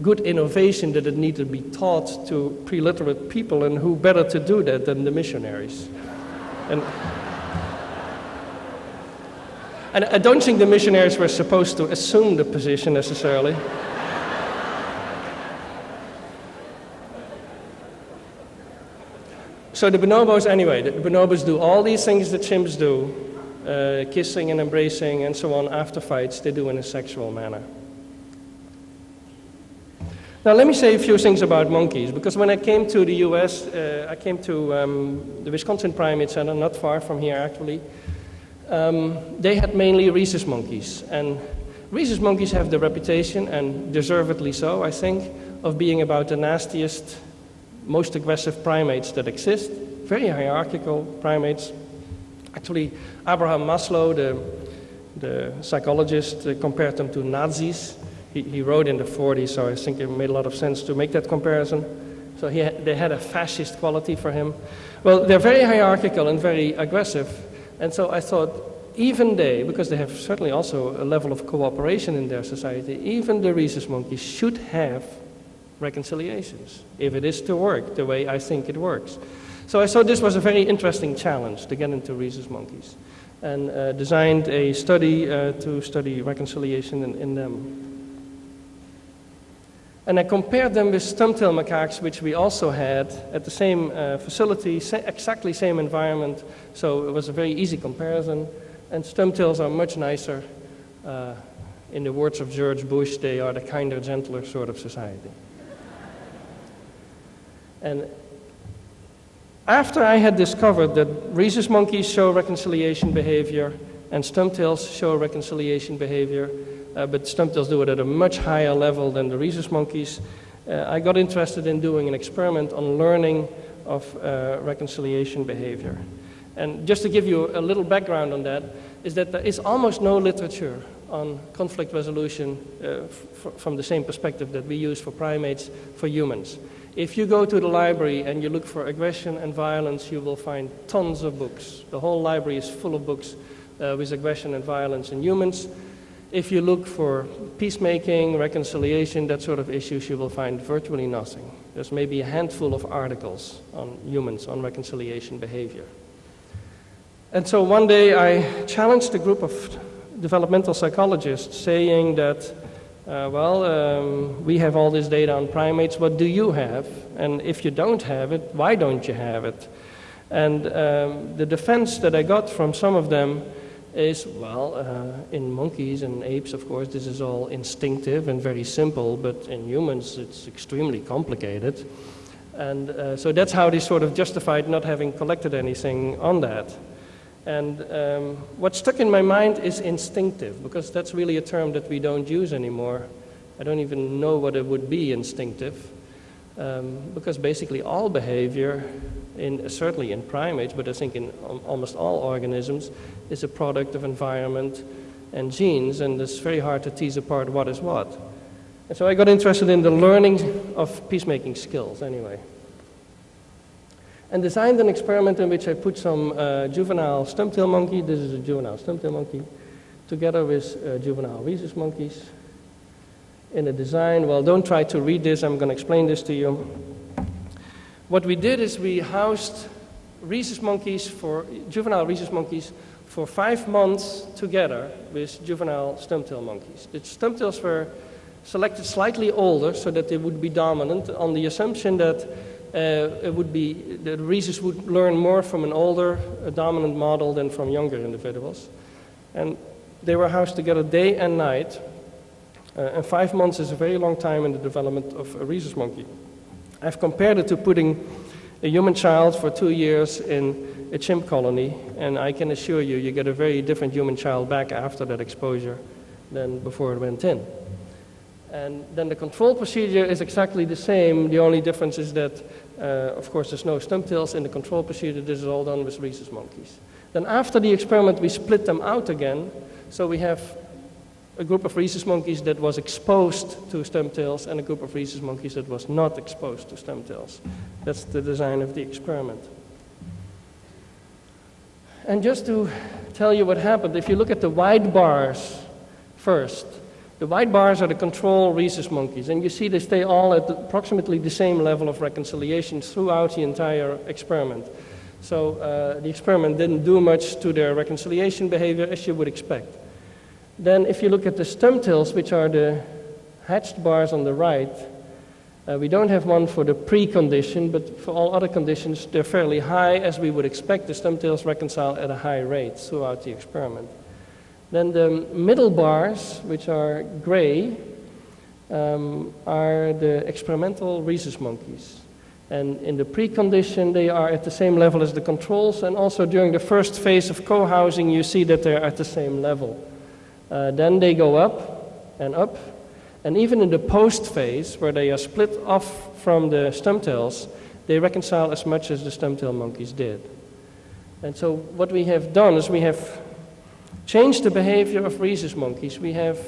good innovation that it needed to be taught to pre literate people, and who better to do that than the missionaries? And, and I don't think the missionaries were supposed to assume the position necessarily. So the bonobos, anyway, the bonobos do all these things that chimps do, uh, kissing and embracing and so on after fights, they do in a sexual manner. Now let me say a few things about monkeys, because when I came to the US, uh, I came to um, the Wisconsin Primate Center, not far from here actually. Um, they had mainly rhesus monkeys, and rhesus monkeys have the reputation, and deservedly so, I think, of being about the nastiest most aggressive primates that exist, very hierarchical primates. Actually, Abraham Maslow, the, the psychologist, uh, compared them to Nazis. He, he, wrote in the 40s, so I think it made a lot of sense to make that comparison. So he, they had a fascist quality for him. Well, they're very hierarchical and very aggressive. And so I thought, even they, because they have certainly also a level of cooperation in their society, even the rhesus monkeys should have reconciliations, if it is to work the way I think it works. So I thought this was a very interesting challenge to get into rhesus monkeys and uh, designed a study uh, to study reconciliation in, in, them. And I compared them with stump-tailed macaques, which we also had at the same uh, facility, sa exactly same environment, so it was a very easy comparison. And stump-tails are much nicer. Uh, in the words of George Bush, they are the kinder, gentler sort of society. And after I had discovered that rhesus monkeys show reconciliation behavior and stumptails show reconciliation behavior, uh, but stumptails do it at a much higher level than the rhesus monkeys, uh, I got interested in doing an experiment on learning of uh, reconciliation behavior. And just to give you a little background on that, is that there is almost no literature on conflict resolution uh, from the same perspective that we use for primates for humans. If you go to the library and you look for aggression and violence, you will find tons of books. The whole library is full of books uh, with aggression and violence in humans. If you look for peacemaking, reconciliation, that sort of issues, you will find virtually nothing. There's maybe a handful of articles on humans, on reconciliation behavior. And so one day I challenged a group of developmental psychologists saying that uh, well, um, we have all this data on primates. What do you have? And if you don't have it, why don't you have it? And um, the defense that I got from some of them is, well, uh, in monkeys and apes, of course, this is all instinctive and very simple, but in humans it's extremely complicated. And uh, so that's how they sort of justified not having collected anything on that. And um, what stuck in my mind is instinctive, because that's really a term that we don't use anymore. I don't even know what it would be instinctive, um, because basically all behavior, in, certainly in primates, but I think in almost all organisms, is a product of environment and genes, and it's very hard to tease apart what is what. And so I got interested in the learning of peacemaking skills anyway. And designed an experiment in which I put some uh, juvenile stumptail monkey, this is a juvenile stumptail monkey, together with uh, juvenile rhesus monkeys in a design. Well, don't try to read this, I'm going to explain this to you. What we did is we housed rhesus monkeys for juvenile rhesus monkeys for five months together with juvenile stumptail monkeys. The stumptails were selected slightly older so that they would be dominant on the assumption that it would be the rhesus would learn more from an older dominant model than from younger individuals. And they were housed together day and night. Uh, and five months is a very long time in the development of a rhesus monkey. I've compared it to putting a human child for two years in a chimp colony, and I can assure you, you get a very different human child back after that exposure than before it went in. And then the control procedure is exactly the same. The only difference is that, uh, Uh, of course, there's no stumptails in the control procedure. This is all done with rhesus monkeys. Then after the experiment, we split them out again. So we have a group of rhesus monkeys that was exposed to stem stumptails and a group of rhesus monkeys that was not exposed to stem stumptails. That's the design of the experiment. And just to tell you what happened, if you look at the white bars first, the white bars are the control rhesus monkeys, and you see they stay all at approximately the same level of reconciliation throughout the entire experiment. So uh, the experiment didn't do much to their reconciliation behavior as you would expect. Then if you look at the stem stumptails, which are the hatched bars on the right, uh, we don't have one for the precondition, but for all other conditions, they're fairly high, as we would expect. The stem stumptails reconcile at a high rate throughout the experiment. Then the middle bars, which are gray, um, are the experimental rhesus monkeys. And in the precondition, they are at the same level as the controls. And also during the first phase of co-housing, you see that they're at the same level. Uh, then they go up and up. And even in the post phase, where they are split off from the stumptails, they reconcile as much as the stumptail monkeys did. And so what we have done is we have change the behavior of rhesus monkeys, we have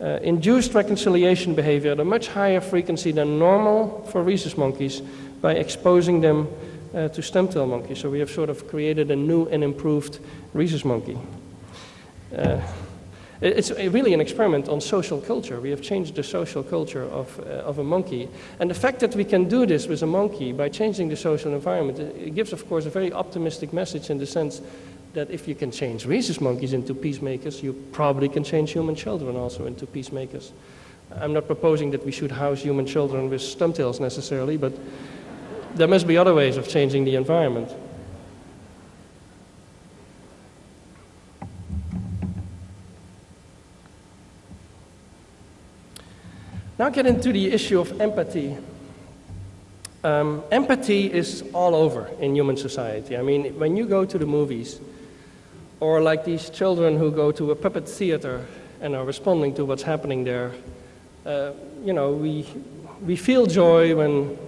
uh, induced reconciliation behavior at a much higher frequency than normal for rhesus monkeys by exposing them uh, to stumptail monkeys. So we have sort of created a new and improved rhesus monkey. Uh, it's really an experiment on social culture. We have changed the social culture of, uh, of a monkey. And the fact that we can do this with a monkey by changing the social environment, it gives, of course, a very optimistic message in the sense that if you can change rhesus monkeys into peacemakers, you probably can change human children also into peacemakers. I'm not proposing that we should house human children with stumptails necessarily, but there must be other ways of changing the environment. Now get into the issue of empathy. Um, empathy is all over in human society. I mean, when you go to the movies, or like these children who go to a puppet theater and are responding to what's happening there. Uh, you know, we, we feel joy when,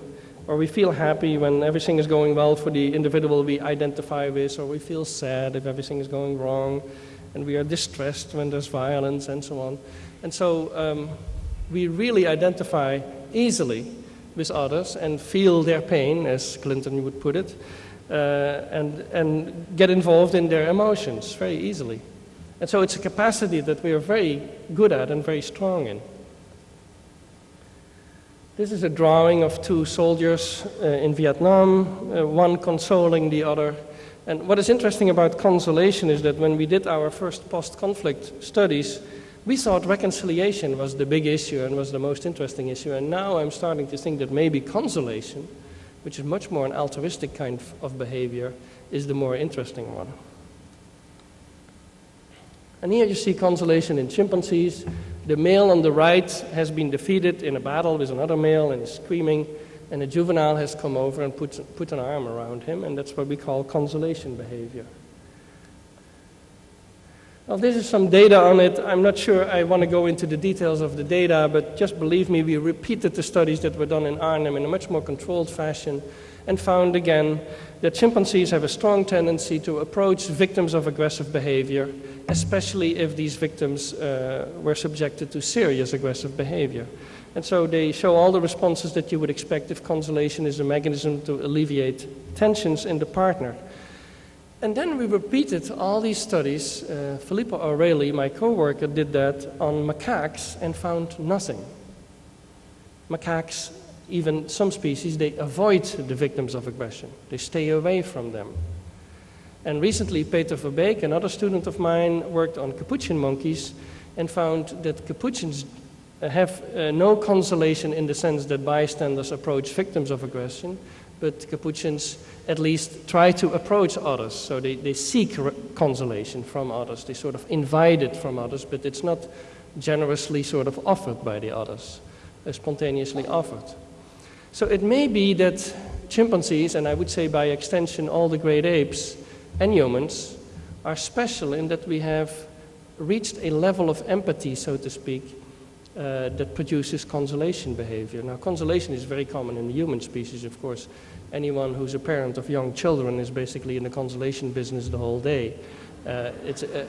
or we feel happy when everything is going well for the individual we identify with, or we feel sad if everything is going wrong, and we are distressed when there's violence and so on. And so um, we really identify easily with others and feel their pain, as Clinton would put it uh, and, and get involved in their emotions very easily. And so it's a capacity that we are very good at and very strong in. This is a drawing of two soldiers uh, in Vietnam, uh, one consoling the other. And what is interesting about consolation is that when we did our first post conflict studies, we thought reconciliation was the big issue and was the most interesting issue. And now I'm starting to think that maybe consolation which is much more an altruistic kind of behavior, is the more interesting one. And here you see consolation in chimpanzees. The male on the right has been defeated in a battle with another male and is screaming, and a juvenile has come over and put, put an arm around him, and that's what we call consolation behavior. Well, this is some data on it. I'm not sure I want to go into the details of the data, but just believe me, we repeated the studies that were done in Arnhem in a much more controlled fashion and found again that chimpanzees have a strong tendency to approach victims of aggressive behavior, especially if these victims uh, were subjected to serious aggressive behavior. And so they show all the responses that you would expect if consolation is a mechanism to alleviate tensions in the partner. And then we repeated all these studies. Uh, Filippo Aureli, my coworker, did that on macaques and found nothing. Macaques, even some species, they avoid the victims of aggression. They stay away from them. And recently, Peter Verbeek, another student of mine, worked on capuchin monkeys and found that capuchins have uh, no consolation in the sense that bystanders approach victims of aggression, but Capuchins at least try to approach others. So they, they seek consolation from others. They sort of invite it from others, but it's not generously sort of offered by the others, uh, spontaneously offered. So it may be that chimpanzees, and I would say by extension all the great apes and humans, are special in that we have reached a level of empathy, so to speak, uh, that produces consolation behavior. Now, consolation is very common in the human species, of course. Anyone who's a parent of young children is basically in the consolation business the whole day. Uh, uh,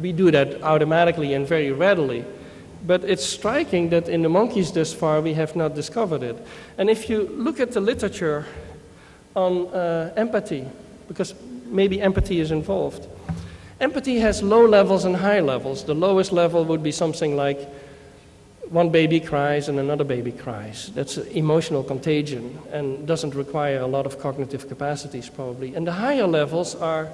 we do that automatically and very readily. But it's striking that in the monkeys thus far we have not discovered it. And if you look at the literature on uh, empathy, because maybe empathy is involved, empathy has low levels and high levels. The lowest level would be something like one baby cries and another baby cries. That's emotional contagion and doesn't require a lot of cognitive capacities, probably. And the higher levels are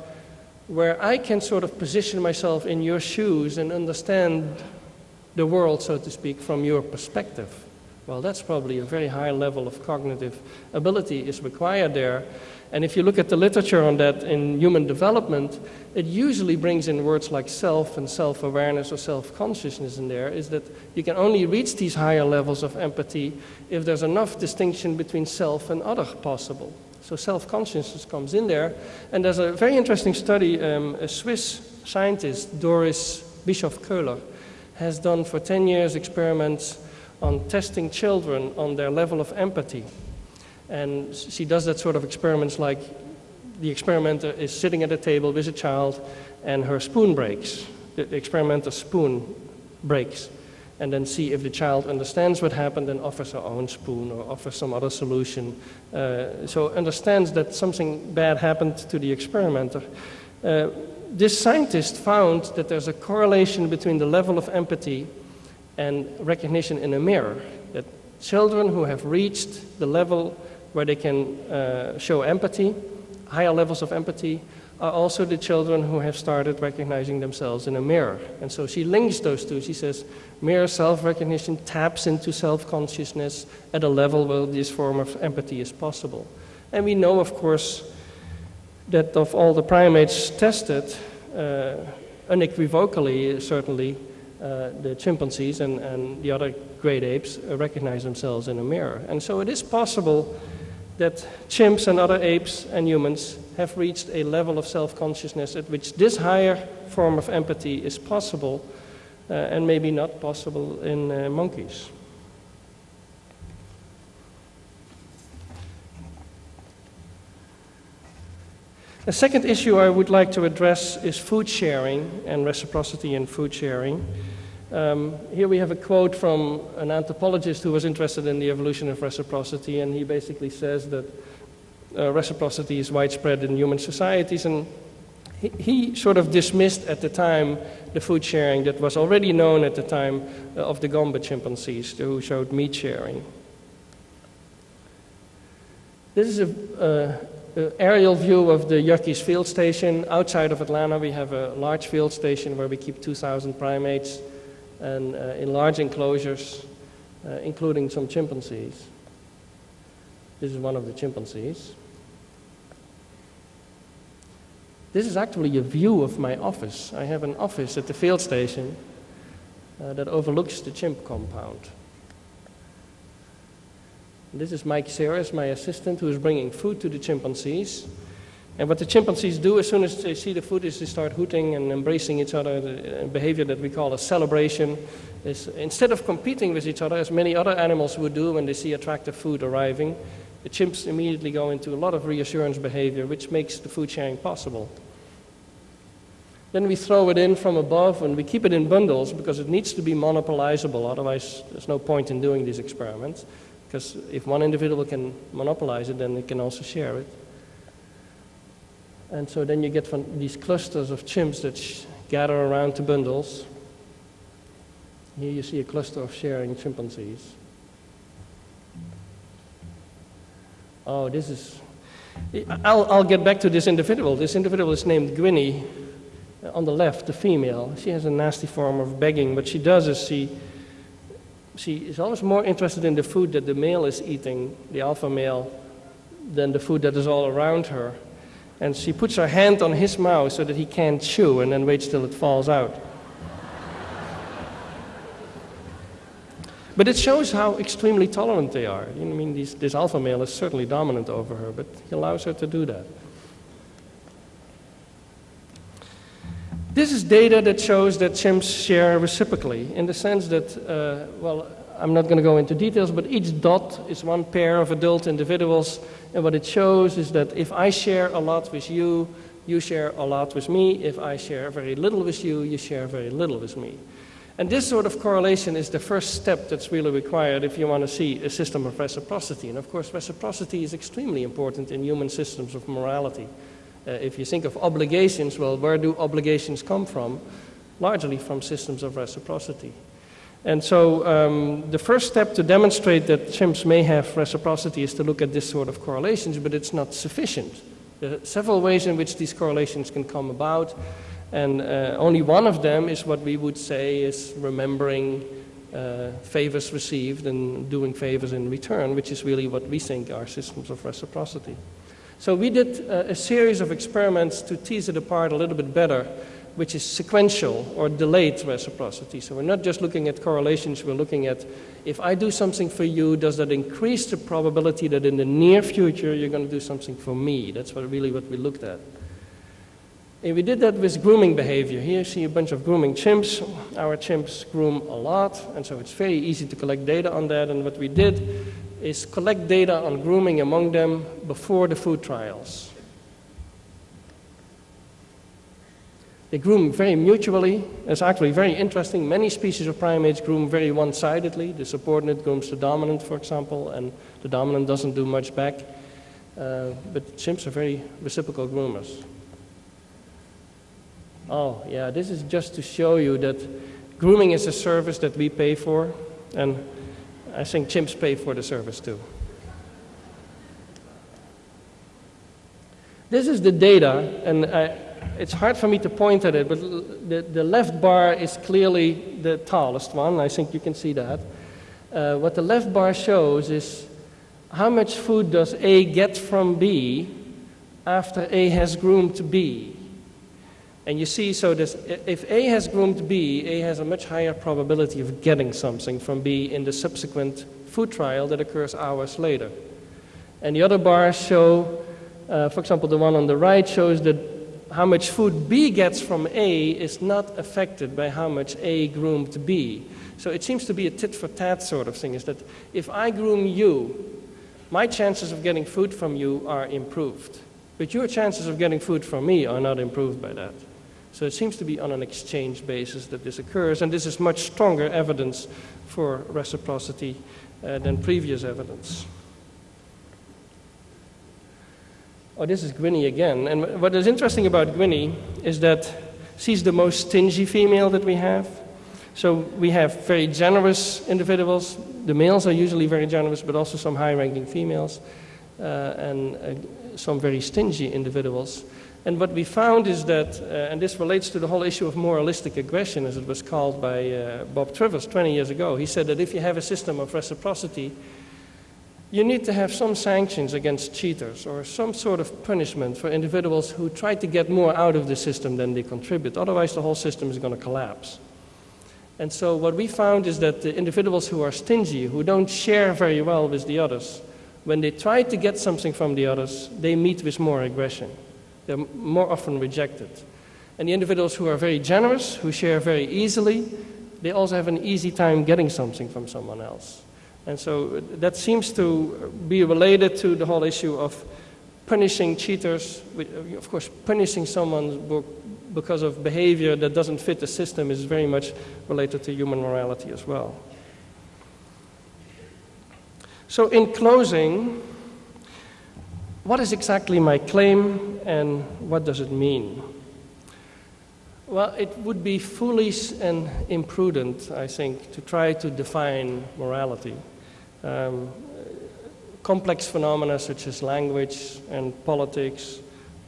where I can sort of position myself in your shoes and understand the world, so to speak, from your perspective. Well, that's probably a very high level of cognitive ability is required there. And if you look at the literature on that in human development, it usually brings in words like self and self awareness or self consciousness in there, is that you can only reach these higher levels of empathy if there's enough distinction between self and other possible. So self consciousness comes in there. And there's a very interesting study, um, a Swiss scientist, Doris Bischof-Köhler, has done for 10 years experiments on testing children on their level of empathy. And she does that sort of experiments like the experimenter is sitting at a table with a child and her spoon breaks. The experimenter's spoon breaks. And then see if the child understands what happened and offers her own spoon or offers some other solution. Uh, so understands that something bad happened to the experimenter. Uh, this scientist found that there's a correlation between the level of empathy and recognition in a mirror. That children who have reached the level where they can uh, show empathy, higher levels of empathy, are also the children who have started recognizing themselves in a mirror. And so she links those two. She says mirror self recognition taps into self consciousness at a level where this form of empathy is possible. And we know, of course, that of all the primates tested, uh, unequivocally, certainly, uh, the chimpanzees and, and the other great apes recognize themselves in a mirror. And so it is possible that chimps and other apes and humans have reached a level of self consciousness at which this higher form of empathy is possible uh, and maybe not possible in uh, monkeys. The second issue I would like to address is food sharing and reciprocity in food sharing. Um, here we have a quote from an anthropologist who was interested in the evolution of reciprocity, and he basically says that uh, reciprocity is widespread in human societies, and he, he, sort of dismissed at the time the food sharing that was already known at the time uh, of the Gombe chimpanzees, who showed meat sharing. This is a, uh, aerial view of the Yerkes field station. Outside of Atlanta, we have a large field station where we keep 2,000 primates and uh, in large enclosures, uh, including some chimpanzees. This is one of the chimpanzees. This is actually a view of my office. I have an office at the field station uh, that overlooks the chimp compound. This is Mike Seres, my assistant, who is bringing food to the chimpanzees. And what the chimpanzees do as soon as they see the food is they start hooting and embracing each other. A uh, behavior that we call a celebration instead of competing with each other, as many other animals would do when they see attractive food arriving, the chimps immediately go into a lot of reassurance behavior, which makes the food sharing possible. Then we throw it in from above and we keep it in bundles because it needs to be monopolizable. Otherwise, there's no point in doing these experiments. Because if one individual can monopolize it, then they can also share it. And so then you get these clusters of chimps that gather around the bundles. Here you see a cluster of sharing chimpanzees. Oh, this is. I'll, I'll get back to this individual. This individual is named Gwynnie. On the left, the female. She has a nasty form of begging. What she does is she, she is always more interested in the food that the male is eating, the alpha male, than the food that is all around her and she puts her hand on his mouth so that he can't chew and then waits till it falls out. But it shows how extremely tolerant they are. I mean, these, this alpha male is certainly dominant over her, but he allows her to do that. This is data that shows that chimps share reciprocally in the sense that, uh, well, I'm not going to go into details, but each dot is one pair of adult individuals. And what it shows is that if I share a lot with you, you share a lot with me. If I share very little with you, you share very little with me. And this sort of correlation is the first step that's really required if you want to see a system of reciprocity. And of course, reciprocity is extremely important in human systems of morality. Uh, if you think of obligations, well, where do obligations come from? Largely from systems of reciprocity. And so um, the first step to demonstrate that chimps may have reciprocity is to look at this sort of correlations, but it's not sufficient. There are several ways in which these correlations can come about, and uh, only one of them is what we would say is remembering uh, favors received and doing favors in return, which is really what we think are systems of reciprocity. So we did uh, a series of experiments to tease it apart a little bit better which is sequential or delayed reciprocity. So we're not just looking at correlations, we're looking at if I do something for you, does that increase the probability that in the near future you're going to do something for me? That's what, really what we looked at. And we did that with grooming behavior. Here you see a bunch of grooming chimps. Our chimps groom a lot, and so it's very easy to collect data on that. And what we did is collect data on grooming among them before the food trials. They groom very mutually. It's actually very interesting. Many species of primates groom very one sidedly. The subordinate grooms the dominant, for example, and the dominant doesn't do much back. Uh, but chimps are very reciprocal groomers. Oh, yeah, this is just to show you that grooming is a service that we pay for, and I think chimps pay for the service too. This is the data, and I, it's hard for me to point at it, but the, the left bar is clearly the tallest one. I think you can see that. Uh, what the left bar shows is how much food does A get from B after A has groomed B. And you see, so this, if A has groomed B, A has a much higher probability of getting something from B in the subsequent food trial that occurs hours later. And the other bars show, uh, for example, the one on the right shows that how much food B gets from A is not affected by how much A groomed B. So it seems to be a tit for tat sort of thing is that if I groom you, my chances of getting food from you are improved. But your chances of getting food from me are not improved by that. So it seems to be on an exchange basis that this occurs, and this is much stronger evidence for reciprocity uh, than previous evidence. Oh, this is Gwynnie again. And what is interesting about Gwynnie is that she's the most stingy female that we have. So we have very generous individuals. The males are usually very generous, but also some high ranking females, uh, and uh, some very stingy individuals. And what we found is that, uh, and this relates to the whole issue of moralistic aggression, as it was called by uh, Bob Trivers 20 years ago. He said that if you have a system of reciprocity, you need to have some sanctions against cheaters or some sort of punishment for individuals who try to get more out of the system than they contribute. Otherwise, the whole system is going to collapse. And so, what we found is that the individuals who are stingy, who don't share very well with the others, when they try to get something from the others, they meet with more aggression. They're more often rejected. And the individuals who are very generous, who share very easily, they also have an easy time getting something from someone else. And so uh, that seems to be related to the whole issue of punishing cheaters. Uh, of course, punishing someone because of behavior that doesn't fit the system is very much related to human morality as well. So, in closing, what is exactly my claim and what does it mean? Well, it would be foolish and imprudent, I think, to try to define morality. Um, complex phenomena such as language and politics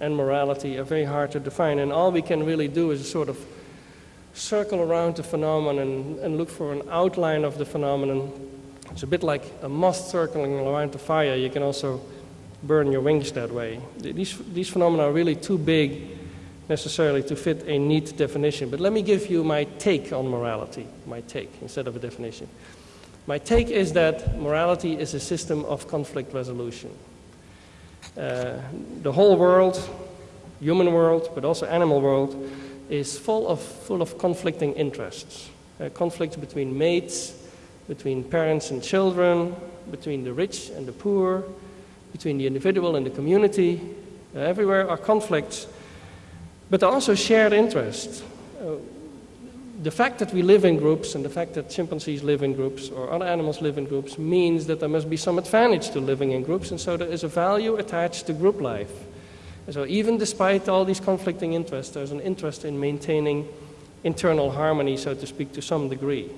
and morality are very hard to define, and all we can really do is sort of circle around the phenomenon and, look for an outline of the phenomenon. It's a bit like a moth circling around the fire. You can also burn your wings that way. These, these phenomena are really too big necessarily to fit a neat definition. But let me give you my take on morality, my take, instead of a definition. My take is that morality is a system of conflict resolution. Uh, the whole world, human world, but also animal world, is full of, full of conflicting interests. Uh, conflicts between mates, between parents and children, between the rich and the poor, between the individual and the community. Uh, everywhere are conflicts but also shared interests. The fact that we live in groups and the fact that chimpanzees live in groups or other animals live in groups means that there must be some advantage to living in groups, and so there is a value attached to group life. And so, even despite all these conflicting interests, there's an interest in maintaining internal harmony, so to speak, to some degree.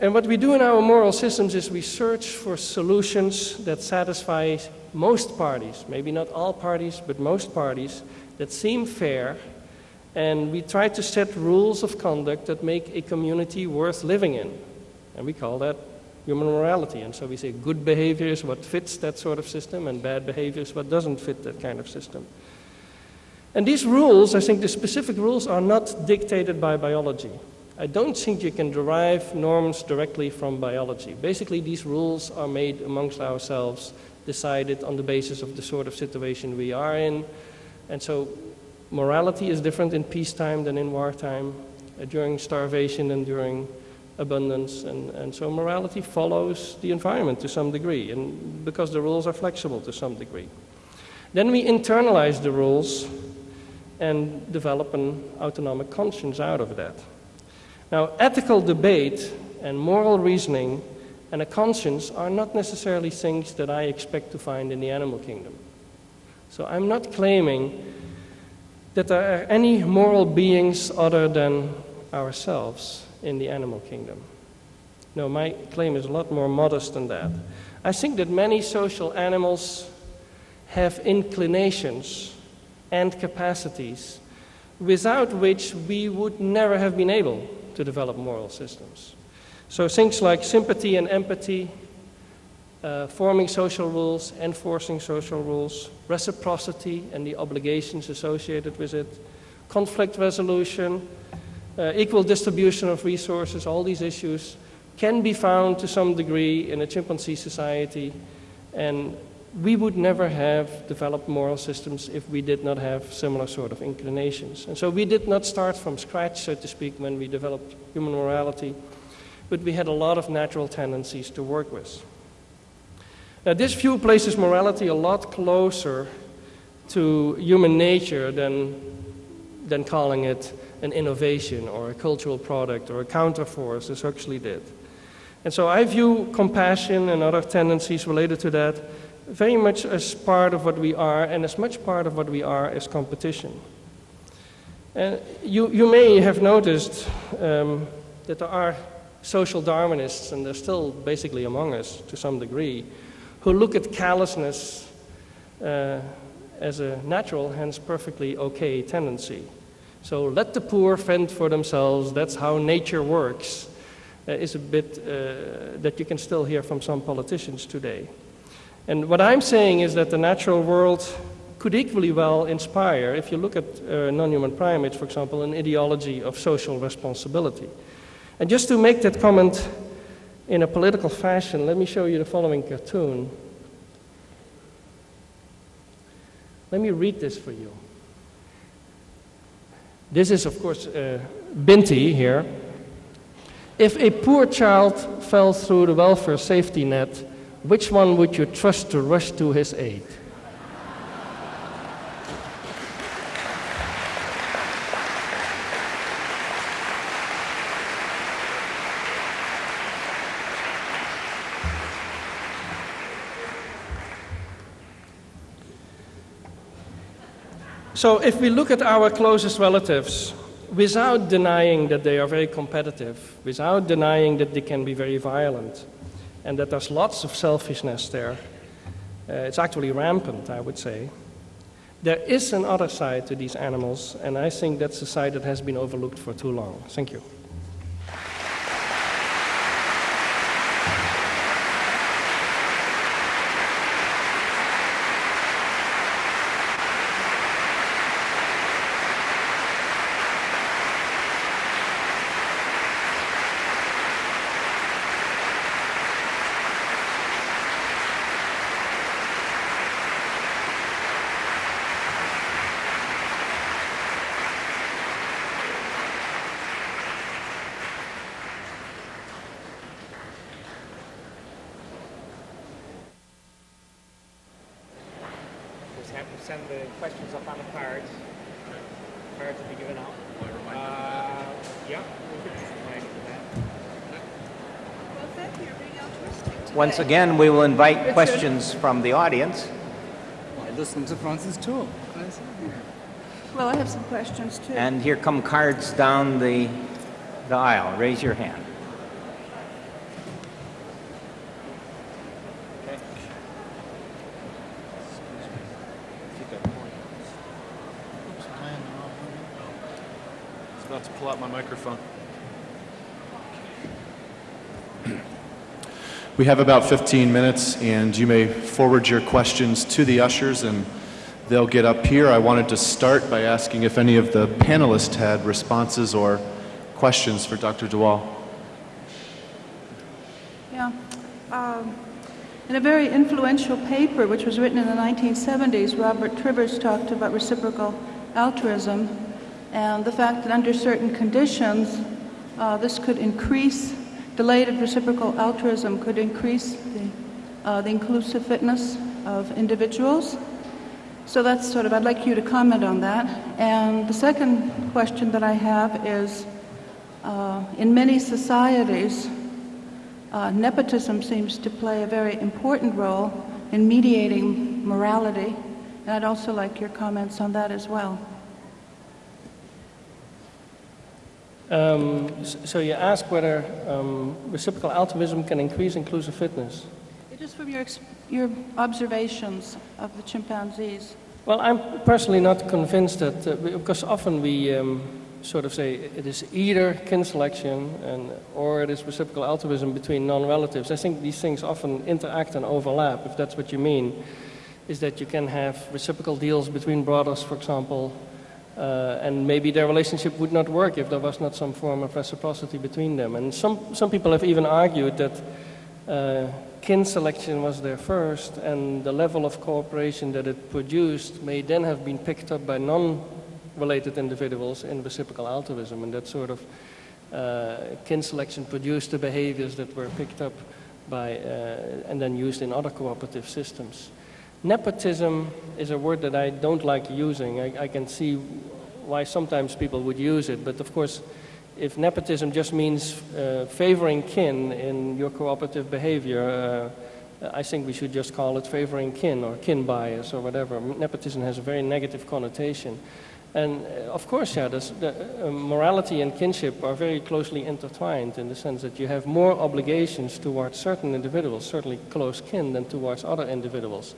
And what we do in our moral systems is we search for solutions that satisfy most parties, maybe not all parties, but most parties, that seem fair, and we try to set rules of conduct that make a community worth living in. And we call that human morality. And so we say good behavior is what fits that sort of system, and bad behavior is what doesn't fit that kind of system. And these rules, I think the specific rules, are not dictated by biology. I don't think you can derive norms directly from biology. Basically, these rules are made amongst ourselves, decided on the basis of the sort of situation we are in, and so morality is different in peacetime than in wartime, uh, during starvation and during abundance. And, and so morality follows the environment to some degree, and because the rules are flexible to some degree. Then we internalize the rules and develop an autonomic conscience out of that. Now, ethical debate and moral reasoning and a conscience are not necessarily things that I expect to find in the animal kingdom. So I'm not claiming that there are any moral beings other than ourselves in the animal kingdom. No, my claim is a lot more modest than that. I think that many social animals have inclinations and capacities without which we would never have been able to develop moral systems. So things like sympathy and empathy, uh, forming social rules, enforcing social rules, reciprocity and the obligations associated with it, conflict resolution, uh, equal distribution of resources, all these issues can be found to some degree in a chimpanzee society. And we would never have developed moral systems if we did not have similar sort of inclinations. And so we did not start from scratch, so to speak, when we developed human morality, but we had a lot of natural tendencies to work with. Now, this view places morality a lot closer to human nature than, than calling it an innovation or a cultural product or a counterforce, as Huxley did. And so I view compassion and other tendencies related to that very much as part of what we are, and as much part of what we are as competition. And you, you may have noticed um, that there are social Darwinists, and they're still basically among us to some degree, who look at callousness uh, as a natural, hence perfectly okay tendency. So let the poor fend for themselves, that's how nature works. uh, is a bit uh, that you can still hear from some politicians today. And what I'm saying is that the natural world could equally well inspire, if you look at uh, non-human primates, for example, an ideology of social responsibility. And just to make that comment in a political fashion, let me show you the following cartoon. Let me read this for you. This is, of course, uh, Binti here. If a poor child fell through the welfare safety net, which one would you trust to rush to his aid? So, if we look at our closest relatives, without denying that they are very competitive, without denying that they can be very violent, and that there's lots of selfishness there, uh, it's actually rampant, I would say. There is an other side to these animals, and I think that's a side that has been overlooked for too long. Thank you. Just have to send the questions up on the cards. Cards will be given out. Uh, yeah. we could just remind you of that. Well, thank you. You're being altruistic today. Once again, we will invite questions from the audience. I listened to Francis too. Well, I have some questions too. And here come cards down the, the aisle. Raise your hand. I was about to pull out my microphone. We have about 15 minutes, and you may forward your questions to the ushers, and they'll get up here. I wanted to start by asking if any of the panelists had responses or questions for Dr. de Waal. Yeah. Um, in a very influential paper, which was written in the 1970s, Robert Trivers talked about reciprocal altruism and the fact that under certain conditions, uh, this could increase, delayed reciprocal altruism could increase the, uh, the inclusive fitness of individuals. So that's sort of, I'd like you to comment on that. And the second question that I have is uh, in many societies, uh, nepotism seems to play a very important role in mediating morality, and I'd also like your comments on that as well. Um, so, you ask whether um, reciprocal altruism can increase inclusive fitness. Just from your, your observations of the chimpanzees. Well, I'm personally not convinced that, uh, because often we um, sort of say it is either kin selection and, or it is reciprocal altruism between non-relatives. I think these things often interact and overlap, if that's what you mean, is that you can have reciprocal deals between brothers, for example, uh, and maybe their relationship would not work if there was not some form of reciprocity between them. And some, some people have even argued that uh, kin selection was there first, and the level of cooperation that it produced may then have been picked up by non-related individuals in reciprocal altruism, and that sort of uh, kin selection produced the behaviors that were picked up by uh, and then used in other cooperative systems. Nepotism is a word that I don't like using. I, I can see why sometimes people would use it, but of course, if nepotism just means uh, favoring kin in your cooperative behavior, uh, I think we should just call it favoring kin or kin bias or whatever. Nepotism has a very negative connotation. And uh, of course, yeah, the, uh, morality and kinship are very closely intertwined in the sense that you have more obligations towards certain individuals, certainly close kin, than towards other individuals.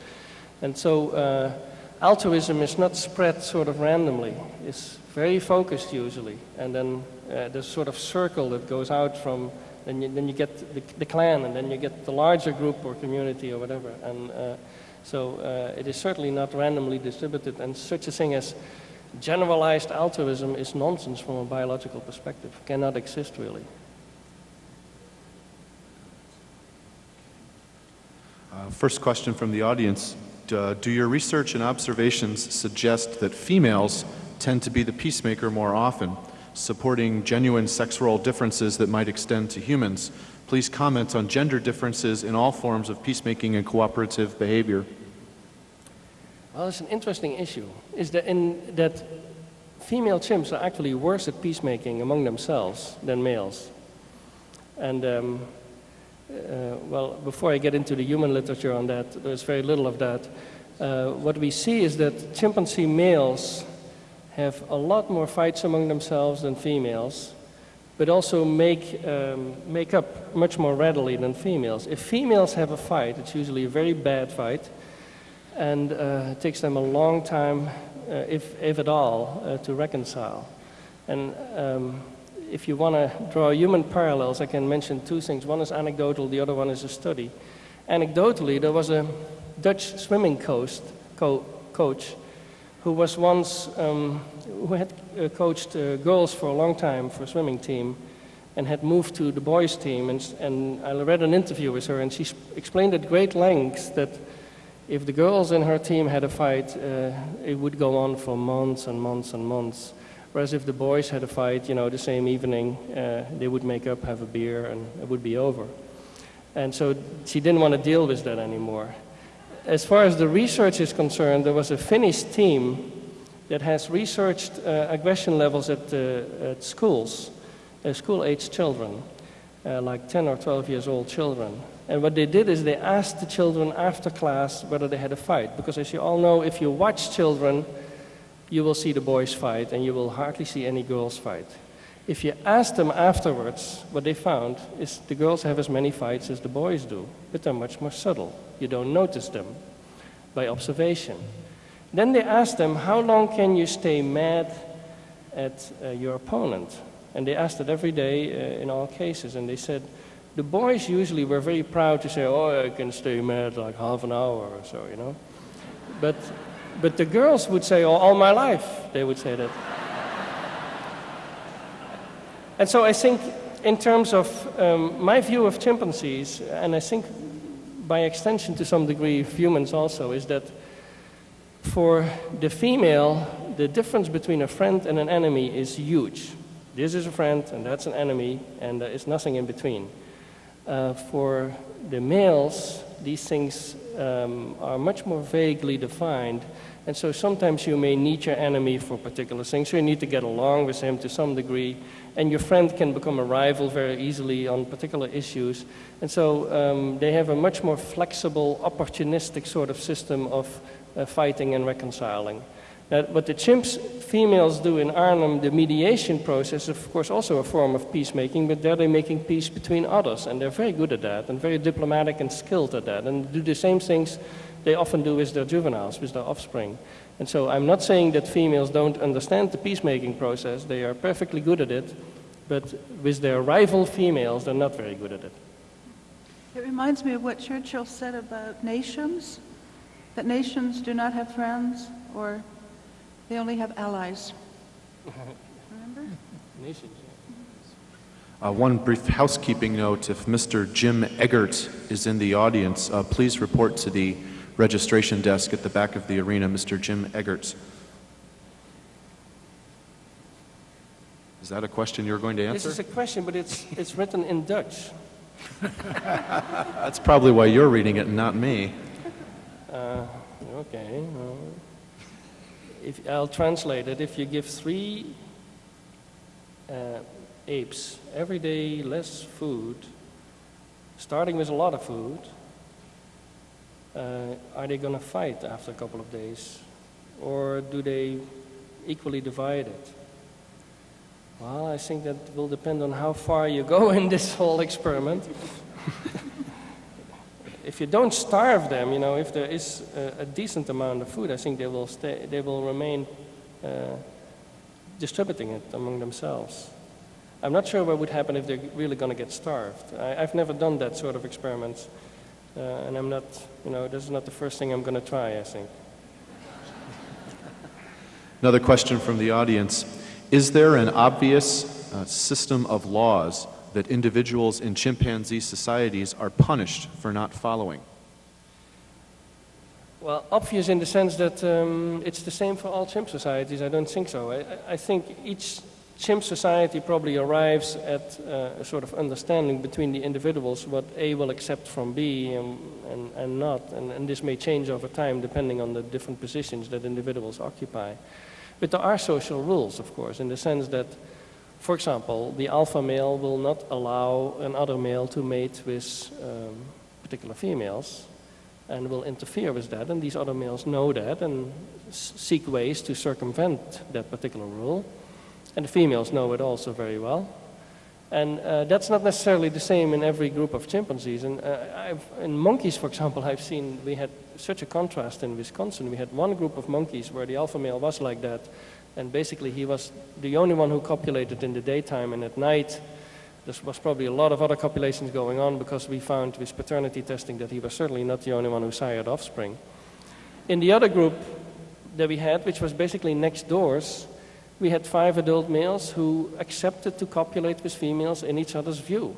And so uh, altruism is not spread sort of randomly. It's very focused usually. And then uh, there's sort of circle that goes out from Then you, then you get the, the clan, and then you get the larger group or community or whatever. And uh, so uh, it is certainly not randomly distributed, and such a thing as generalized altruism is nonsense from a biological perspective, cannot exist really. Uh, First question from the audience. Uh, Do your research and observations suggest that females tend to be the peacemaker more often, supporting genuine sex role differences that might extend to humans? Please comment on gender differences in all forms of peacemaking and cooperative behavior. Well, it's an interesting issue. Is that in that female chimps are actually worse at peacemaking among themselves than males. And um, uh, well, before I get into the human literature on that, there's very little of that. Uh, what we see is that chimpanzee males have a lot more fights among themselves than females, but also make, um, make up much more readily than females. If females have a fight, it's usually a very bad fight, and uh, it takes them a long time, uh, if, if at all, uh, to reconcile. And um, if you want to draw human parallels, I can mention two things. One is anecdotal, the other one is a study. Anecdotally, there was a Dutch swimming coach, co- coach who was once, um, who had uh, coached uh, girls for a long time for a swimming team and had moved to the boys team. And, and I read an interview with her and she explained at great lengths that if the girls in her team had a fight, uh, it would go on for months and months and months. Whereas if the boys had a fight, you know, the same evening, uh, they would make up, have a beer, and it would be over. And so she didn't want to deal with that anymore. As far as the research is concerned, there was a Finnish team that has researched uh, aggression levels at, uh, at schools, uh, school-aged children, uh, like 10 or 12 years old children. And what they did is they asked the children after class whether they had a fight. Because as you all know, if you watch children, you will see the boys fight and you will hardly see any girls fight. If you ask them afterwards, what they found is the girls have as many fights as the boys do, but they're much more subtle. You don't notice them by observation. Then they asked them, How long can you stay mad at uh, your opponent? And they asked it every day uh, in all cases, and they said, the boys usually were very proud to say, Oh, I can stay mad like half an hour or so, you know. But, but the girls would say, oh, All my life, they would say that. And so I think, in terms of um, my view of chimpanzees, and I think by extension to some degree of humans also, is that for the female, the difference between a friend and an enemy is huge. This is a friend, and that's an enemy, and there is nothing in between. Uh, for the males, these things um, are much more vaguely defined, and so sometimes you may need your enemy for particular things. So you need to get along with him to some degree, and your friend can become a rival very easily on particular issues. And so um, they have a much more flexible, opportunistic sort of system of uh, fighting and reconciling. Uh, what the chimps females do in Arnhem, the mediation process, is of course also a form of peacemaking, but there they're making peace between others, and they're very good at that, and very diplomatic and skilled at that, and do the same things they often do with their juveniles, with their offspring. And so I'm not saying that females don't understand the peacemaking process, they are perfectly good at it, but with their rival females, they're not very good at it. It reminds me of what Churchill said about nations, that nations do not have friends or they only have allies. Remember? [LAUGHS] Nations. Uh, One brief housekeeping note, if Mr. Jim Eggert is in the audience, uh, please report to the registration desk at the back of the arena, Mr. Jim Eggert. Is that a question you're going to answer? This is a question, but it's, it's written in Dutch. [LAUGHS] That's probably why you're reading it and not me. Uh, okay. If, I'll translate it. If you give three uh, apes every day less food, starting with a lot of food, uh, are they going to fight after a couple of days? Or do they equally divide it? Well, I think that will depend on how far you go [LAUGHS] in this whole experiment. [LAUGHS] if you don't starve them, you know, if there is a, a decent amount of food, I think they will stay, they will remain uh, distributing it among themselves. I'm not sure what would happen if they're really going to get starved. I, I've never done that sort of experiments, uh, and I'm not, you know, this is not the first thing I'm going to try, I think. [LAUGHS] Another question from the audience Is there an obvious uh, system of laws that individuals in chimpanzee societies are punished for not following? Well, obvious in the sense that um, it's the same for all chimp societies. I don't think so. I, I think each chimp society probably arrives at uh, a sort of understanding between the individuals what A will accept from B and, and, and not. And, and this may change over time depending on the different positions that individuals occupy. But there are social rules, of course, in the sense that, for example, the alpha male will not allow another male to mate with um, particular females and will interfere with that. And these other males know that and seek ways to circumvent that particular rule. And the females know it also very well. And uh, that's not necessarily the same in every group of chimpanzees. And uh, in monkeys, for example, [LAUGHS] I've seen we had such a contrast in Wisconsin. We had one group of monkeys where the alpha male was like that. And basically, he was the only one who copulated in the daytime. And at night, there was probably a lot of other copulations going on because we found with paternity testing that he was certainly not the only one who sired offspring. In the other group that we had, which was basically next doors, we had five adult males who accepted to copulate with females in each other's view,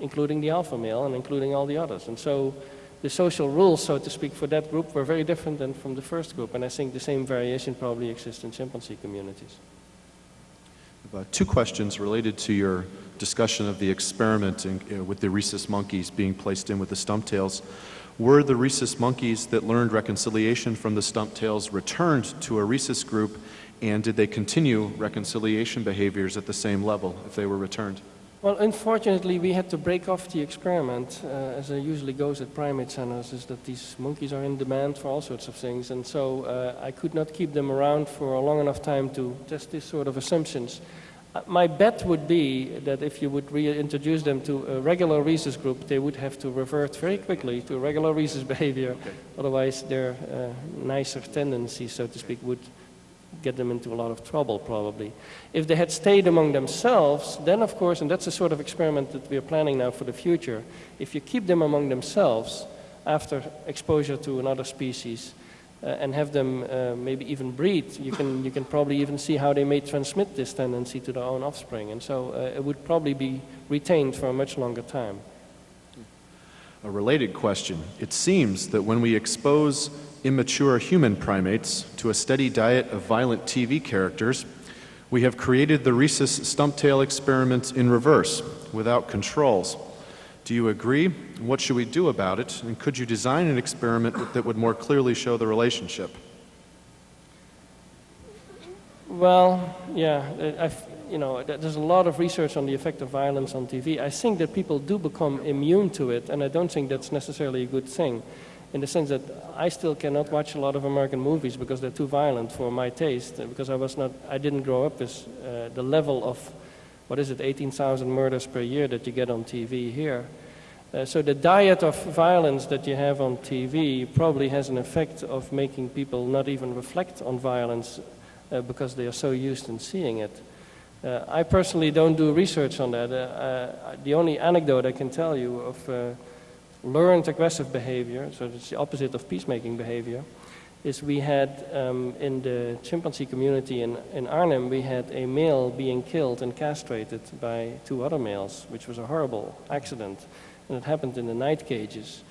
including the alpha male and including all the others. And so the social rules, so to speak, for that group were very different than from the first group. And I think the same variation probably exists in chimpanzee communities. Uh, two questions related to your discussion of the experiment in, uh, with the rhesus monkeys being placed in with the stump tails. Were the rhesus monkeys that learned reconciliation from the stump tails returned to a rhesus group, and did they continue reconciliation behaviors at the same level if they were returned? Well, unfortunately, we had to break off the experiment, uh, as it usually goes at primate centers, is that these monkeys are in demand for all sorts of things. And so uh, I could not keep them around for a long enough time to test this sort of assumptions. Uh, my bet would be that if you would reintroduce them to a regular rhesus group, they would have to revert very quickly to regular rhesus [LAUGHS] behavior. Okay. Otherwise, their uh, nicer tendencies, so to speak, would get them into a lot of trouble probably. If they had stayed among themselves, then of course, and that's the sort of experiment that we are planning now for the future, if you keep them among themselves after exposure to another species uh, and have them uh, maybe even breed, you can, you can probably even see how they may transmit this tendency to their own offspring. And so uh, it would probably be retained for a much longer time. A related question. It seems that when we expose immature human primates to a steady diet of violent TV characters, we have created the rhesus stumptail experiment in reverse, without controls. Do you agree? What should we do about it? And could you design an experiment that would more clearly show the relationship? Well, yeah, I've, you know, there's a lot of research on the effect of violence on TV. I think that people do become immune to it, and I don't think that's necessarily a good thing in the sense that I still cannot watch a lot of American movies because they're too violent for my taste. Because I was not, I didn't grow up with uh, the level of, what is it, 18,000 murders per year that you get on TV here. Uh, so the diet of violence that you have on TV probably has an effect of making people not even reflect on violence uh, because they are so used in seeing it. Uh, I personally don't do research on that. Uh, uh, the only anecdote I can tell you of learned aggressive behavior, so it's the opposite of peacemaking behavior, is we had um, in the chimpanzee community in, in Arnhem, we had a male being killed and castrated by two other males, which was a horrible accident. And it happened in the night cages.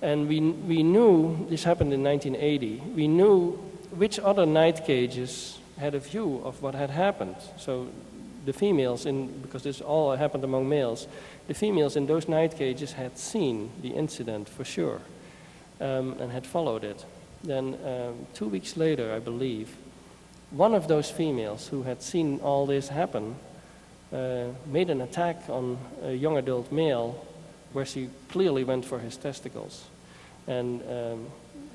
And we, we knew, this happened in 1980, we knew which other night cages had a view of what had happened. So the females, in, because this all happened among males, the females in those night cages had seen the incident for sure um, and had followed it. Then um, two weeks later, I believe, one of those females who had seen all this happen uh, made an attack on a young adult male where she clearly went for his testicles. And um,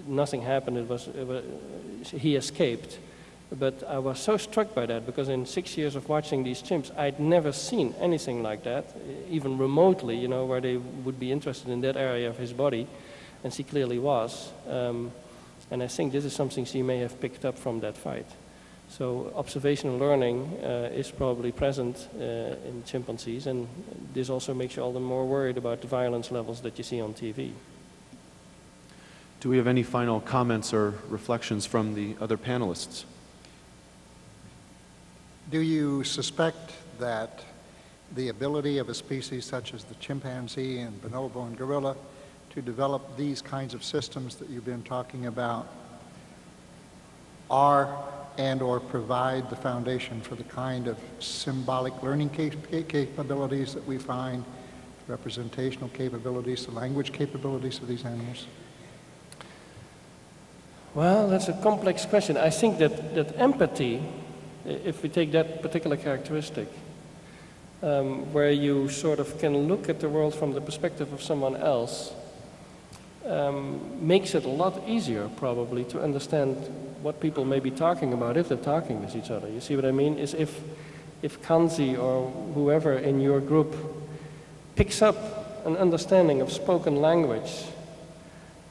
nothing happened, it was, it was, he escaped. But I was so struck by that because in six years of watching these chimps, I'd never seen anything like that, even remotely, you know, where they would be interested in that area of his body. And she clearly was. Um, and I think this is something she may have picked up from that fight. So observational learning uh, is probably present uh, in chimpanzees, and this also makes you all the more worried about the violence levels that you see on TV. Do we have any final comments or reflections from the other panelists? Do you suspect that the ability of a species such as the chimpanzee and bonobo and gorilla to develop these kinds of systems that you've been talking about are and or provide the foundation for the kind of symbolic learning cap- capabilities that we find, representational capabilities, the language capabilities of these animals? Well, that's a complex question. I think that, that empathy, if we take that particular characteristic, um, where you sort of can look at the world from the perspective of someone else, um, makes it a lot easier, probably, to understand what people may be talking about if they're talking with each other. You see what I mean? Is if, if Kanzi or whoever in your group picks up an understanding of spoken language,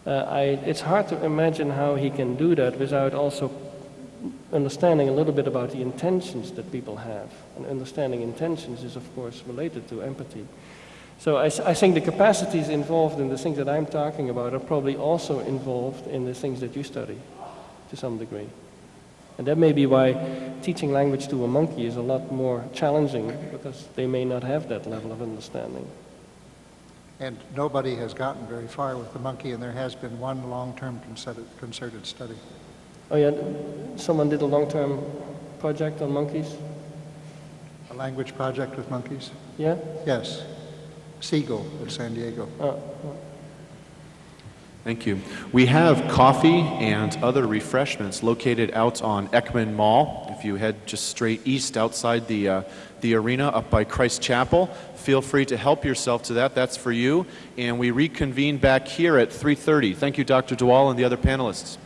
uh, I, it's hard to imagine how he can do that without also understanding a little bit about the intentions that people have. And understanding intentions is, of course, related to empathy. So I think the capacities involved in the things that I'm talking about are probably also involved in the things that you study to some degree. And that may be why teaching language to a monkey is a lot more challenging because they may not have that level of understanding. And nobody has gotten very far with the monkey, and there has been one long-term concerted, concerted study. Oh yeah, someone did a long-term project on monkeys. A language project with monkeys? Yeah. Yes. Siegel at San Diego. Oh, Thank you. We have coffee and other refreshments located out on Eckman Mall. If you head just straight east outside the, uh, the arena up by Christ Chapel, feel free to help yourself to that. That's for you. And we reconvene back here at 3.30. Thank you, Dr. de Waal and the other panelists.